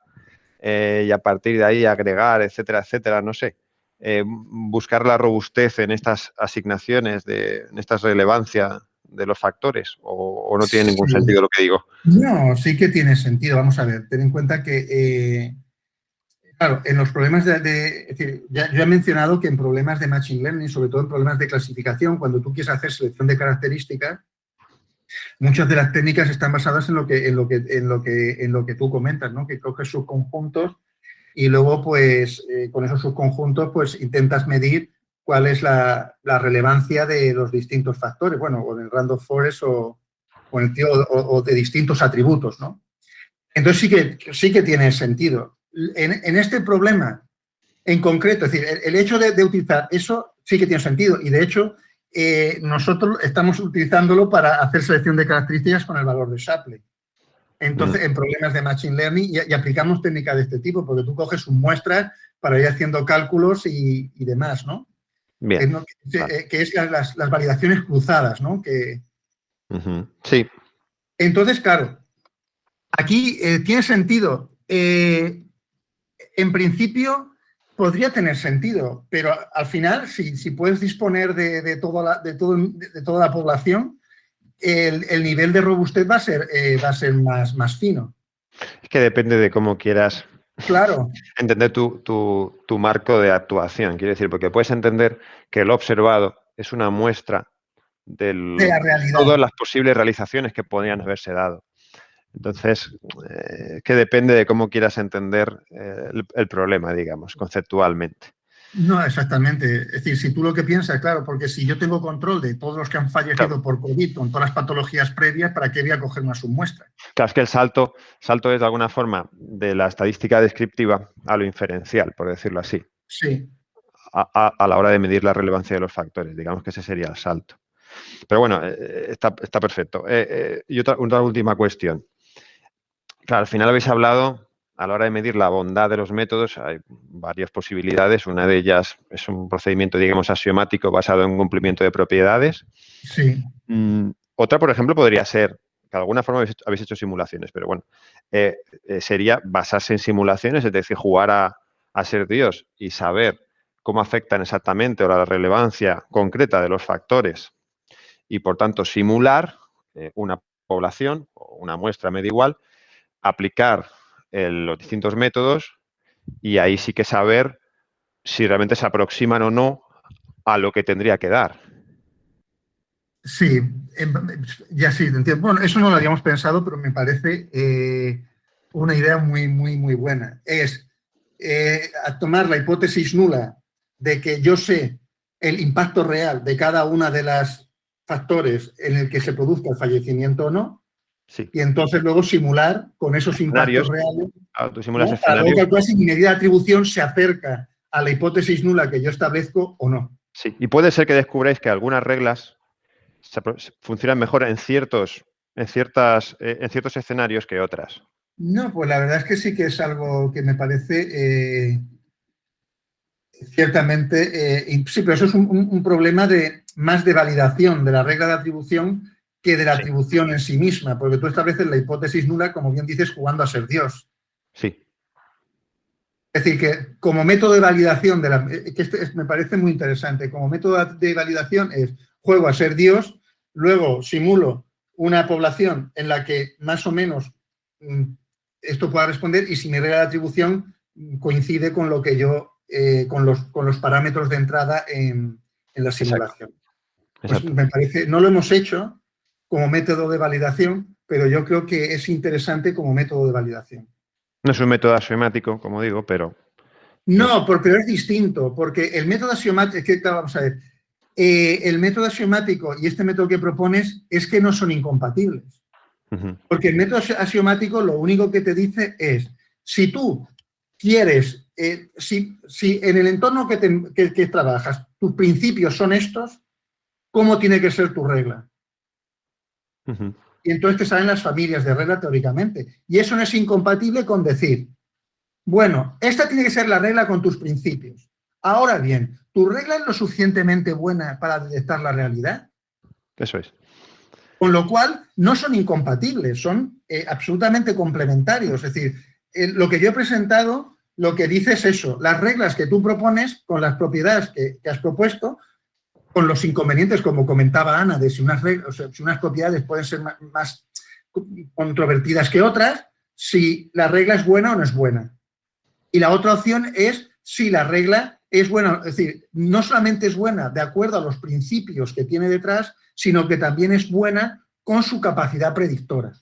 eh, y a partir de ahí agregar, etcétera, etcétera, no sé. Eh, buscar la robustez en estas asignaciones, de, en esta relevancia de los factores, o, no tiene ningún sentido lo que digo. No, sí que tiene sentido. Vamos a ver, ten en cuenta que eh, Claro, en los problemas de, es decir, ya, he mencionado que en problemas de Machine Learning, sobre todo en problemas de clasificación, cuando tú quieres hacer selección de características, muchas de las técnicas están basadas en lo que, en lo que, en lo que, en lo que tú comentas, ¿no? que coges subconjuntos y luego, pues, eh, con esos subconjuntos, pues, intentas medir cuál es la, relevancia de los distintos factores, bueno, o del random forest o, o, el o, de distintos atributos, ¿no? Entonces sí que, sí que tiene sentido en, este problema en concreto, es decir, el, hecho de, utilizar eso sí que tiene sentido y de hecho eh, nosotros estamos utilizándolo para hacer selección de características con el valor de Shapley. Entonces, mm. en problemas de Machine Learning y, aplicamos técnicas de este tipo, porque tú coges un muestras para ir haciendo cálculos y, demás, ¿no? Bien. Que, es las, validaciones cruzadas, ¿no? Que, Sí. Entonces, claro, aquí eh, tiene sentido eh, en principio, podría tener sentido, pero al final, si, si puedes disponer de, toda la, de, todo, de, toda la población, el, nivel de robustez va a ser, eh, va a ser más, más fino. Es que depende de cómo quieras claro. entender tu, tu, marco de actuación. Quiero decir, porque puedes entender que lo observado es una muestra de todas las posibles realizaciones que podrían haberse dado. Entonces, eh, que depende de cómo quieras entender eh, el, problema, digamos, conceptualmente. No, exactamente. Es decir, si tú lo que piensas, claro, porque si yo tengo control de todos los que han fallecido por COVID con todas las patologías previas, ¿para qué voy a coger una submuestra? Claro, es que el salto, salto es de alguna forma de la estadística descriptiva a lo inferencial, por decirlo así. Sí. A, a la hora de medir la relevancia de los factores. Digamos que ese sería el salto. Pero bueno, eh, está, está, perfecto. y otra, otra última cuestión. Claro, al final habéis hablado, a la hora de medir la bondad de los métodos, hay varias posibilidades. Una de ellas es un procedimiento, digamos, axiomático basado en cumplimiento de propiedades. Sí. Mm, otra, por ejemplo, podría ser, que de alguna forma habéis hecho, simulaciones, pero bueno, eh, eh, sería basarse en simulaciones, es decir, jugar a, ser Dios y saber cómo afectan exactamente o la relevancia concreta de los factores y, por tanto, simular eh, una población o una muestra media igual aplicar los distintos métodos y ahí sí que saber si realmente se aproximan o no a lo que tendría que dar. Sí, ya sí, entiendo. Bueno, eso no lo habíamos pensado, pero me parece eh, una idea muy, muy, muy buena. Es eh, tomar la hipótesis nula de que yo sé el impacto real de cada una de las factores en el que se produzca el fallecimiento o no, y entonces luego simular con esos impactos reales. Claro, tú simulas ¿no? si mi medida de atribución se acerca a la hipótesis nula que yo establezco o no. Sí, y puede ser que descubráis que algunas reglas funcionan mejor en ciertos, en, ciertas, eh, en ciertos escenarios que otras. No, pues la verdad es que sí que es algo que me parece eh, ciertamente... Eh, sí, pero eso es un, problema de más de validación de la regla de atribución que de la atribución en sí misma, porque tú estableces la hipótesis nula, como bien dices, jugando a ser Dios. Sí. Es decir, que como método de validación, de la, eh, que este me parece muy interesante, como método de validación es juego a ser Dios, luego simulo una población en la que más o menos mm, esto pueda responder y si mi regla de atribución coincide con lo que yo, eh, con, los, con los parámetros de entrada en, la simulación. Pues me parece, no lo hemos hecho, como método de validación, pero yo creo que es interesante como método de validación. No es un método axiomático, como digo, pero... No, pero es distinto, porque el método axiomático, es que, vamos a ver, eh, el método axiomático y este método que propones es que no son incompatibles. Porque el método axiomático lo único que te dice es, si tú quieres, eh, si, si, en el entorno que, que trabajas tus principios son estos, ¿cómo tiene que ser tu regla? Y entonces te salen las familias de regla teóricamente. Y eso no es incompatible con decir, bueno, esta tiene que ser la regla con tus principios. Ahora bien, ¿tu regla es lo suficientemente buena para detectar la realidad? Eso es. Con lo cual, no son incompatibles, son eh, absolutamente complementarios. Es decir, lo que yo he presentado, lo que dice es eso, las reglas que tú propones con las propiedades que has propuesto con los inconvenientes, como comentaba Ana, de si unas, unas propiedades pueden ser más, controvertidas que otras, si la regla es buena o no es buena. Y la otra opción es si la regla es buena, es decir, no solamente es buena de acuerdo a los principios que tiene detrás, sino que también es buena con su capacidad predictora.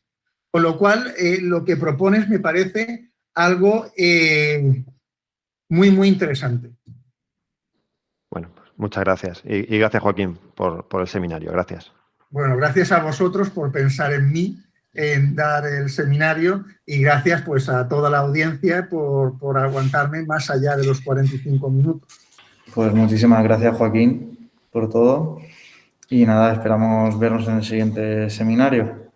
Con lo cual, eh, lo que propones me parece algo eh, muy, muy interesante. Muchas gracias. Y, gracias, Joaquín, por, el seminario. Gracias. Bueno, gracias a vosotros por pensar en mí, en dar el seminario y gracias pues a toda la audiencia por, por aguantarme más allá de los 45 minutos. Pues muchísimas gracias, Joaquín, por todo. Y nada, esperamos vernos en el siguiente seminario.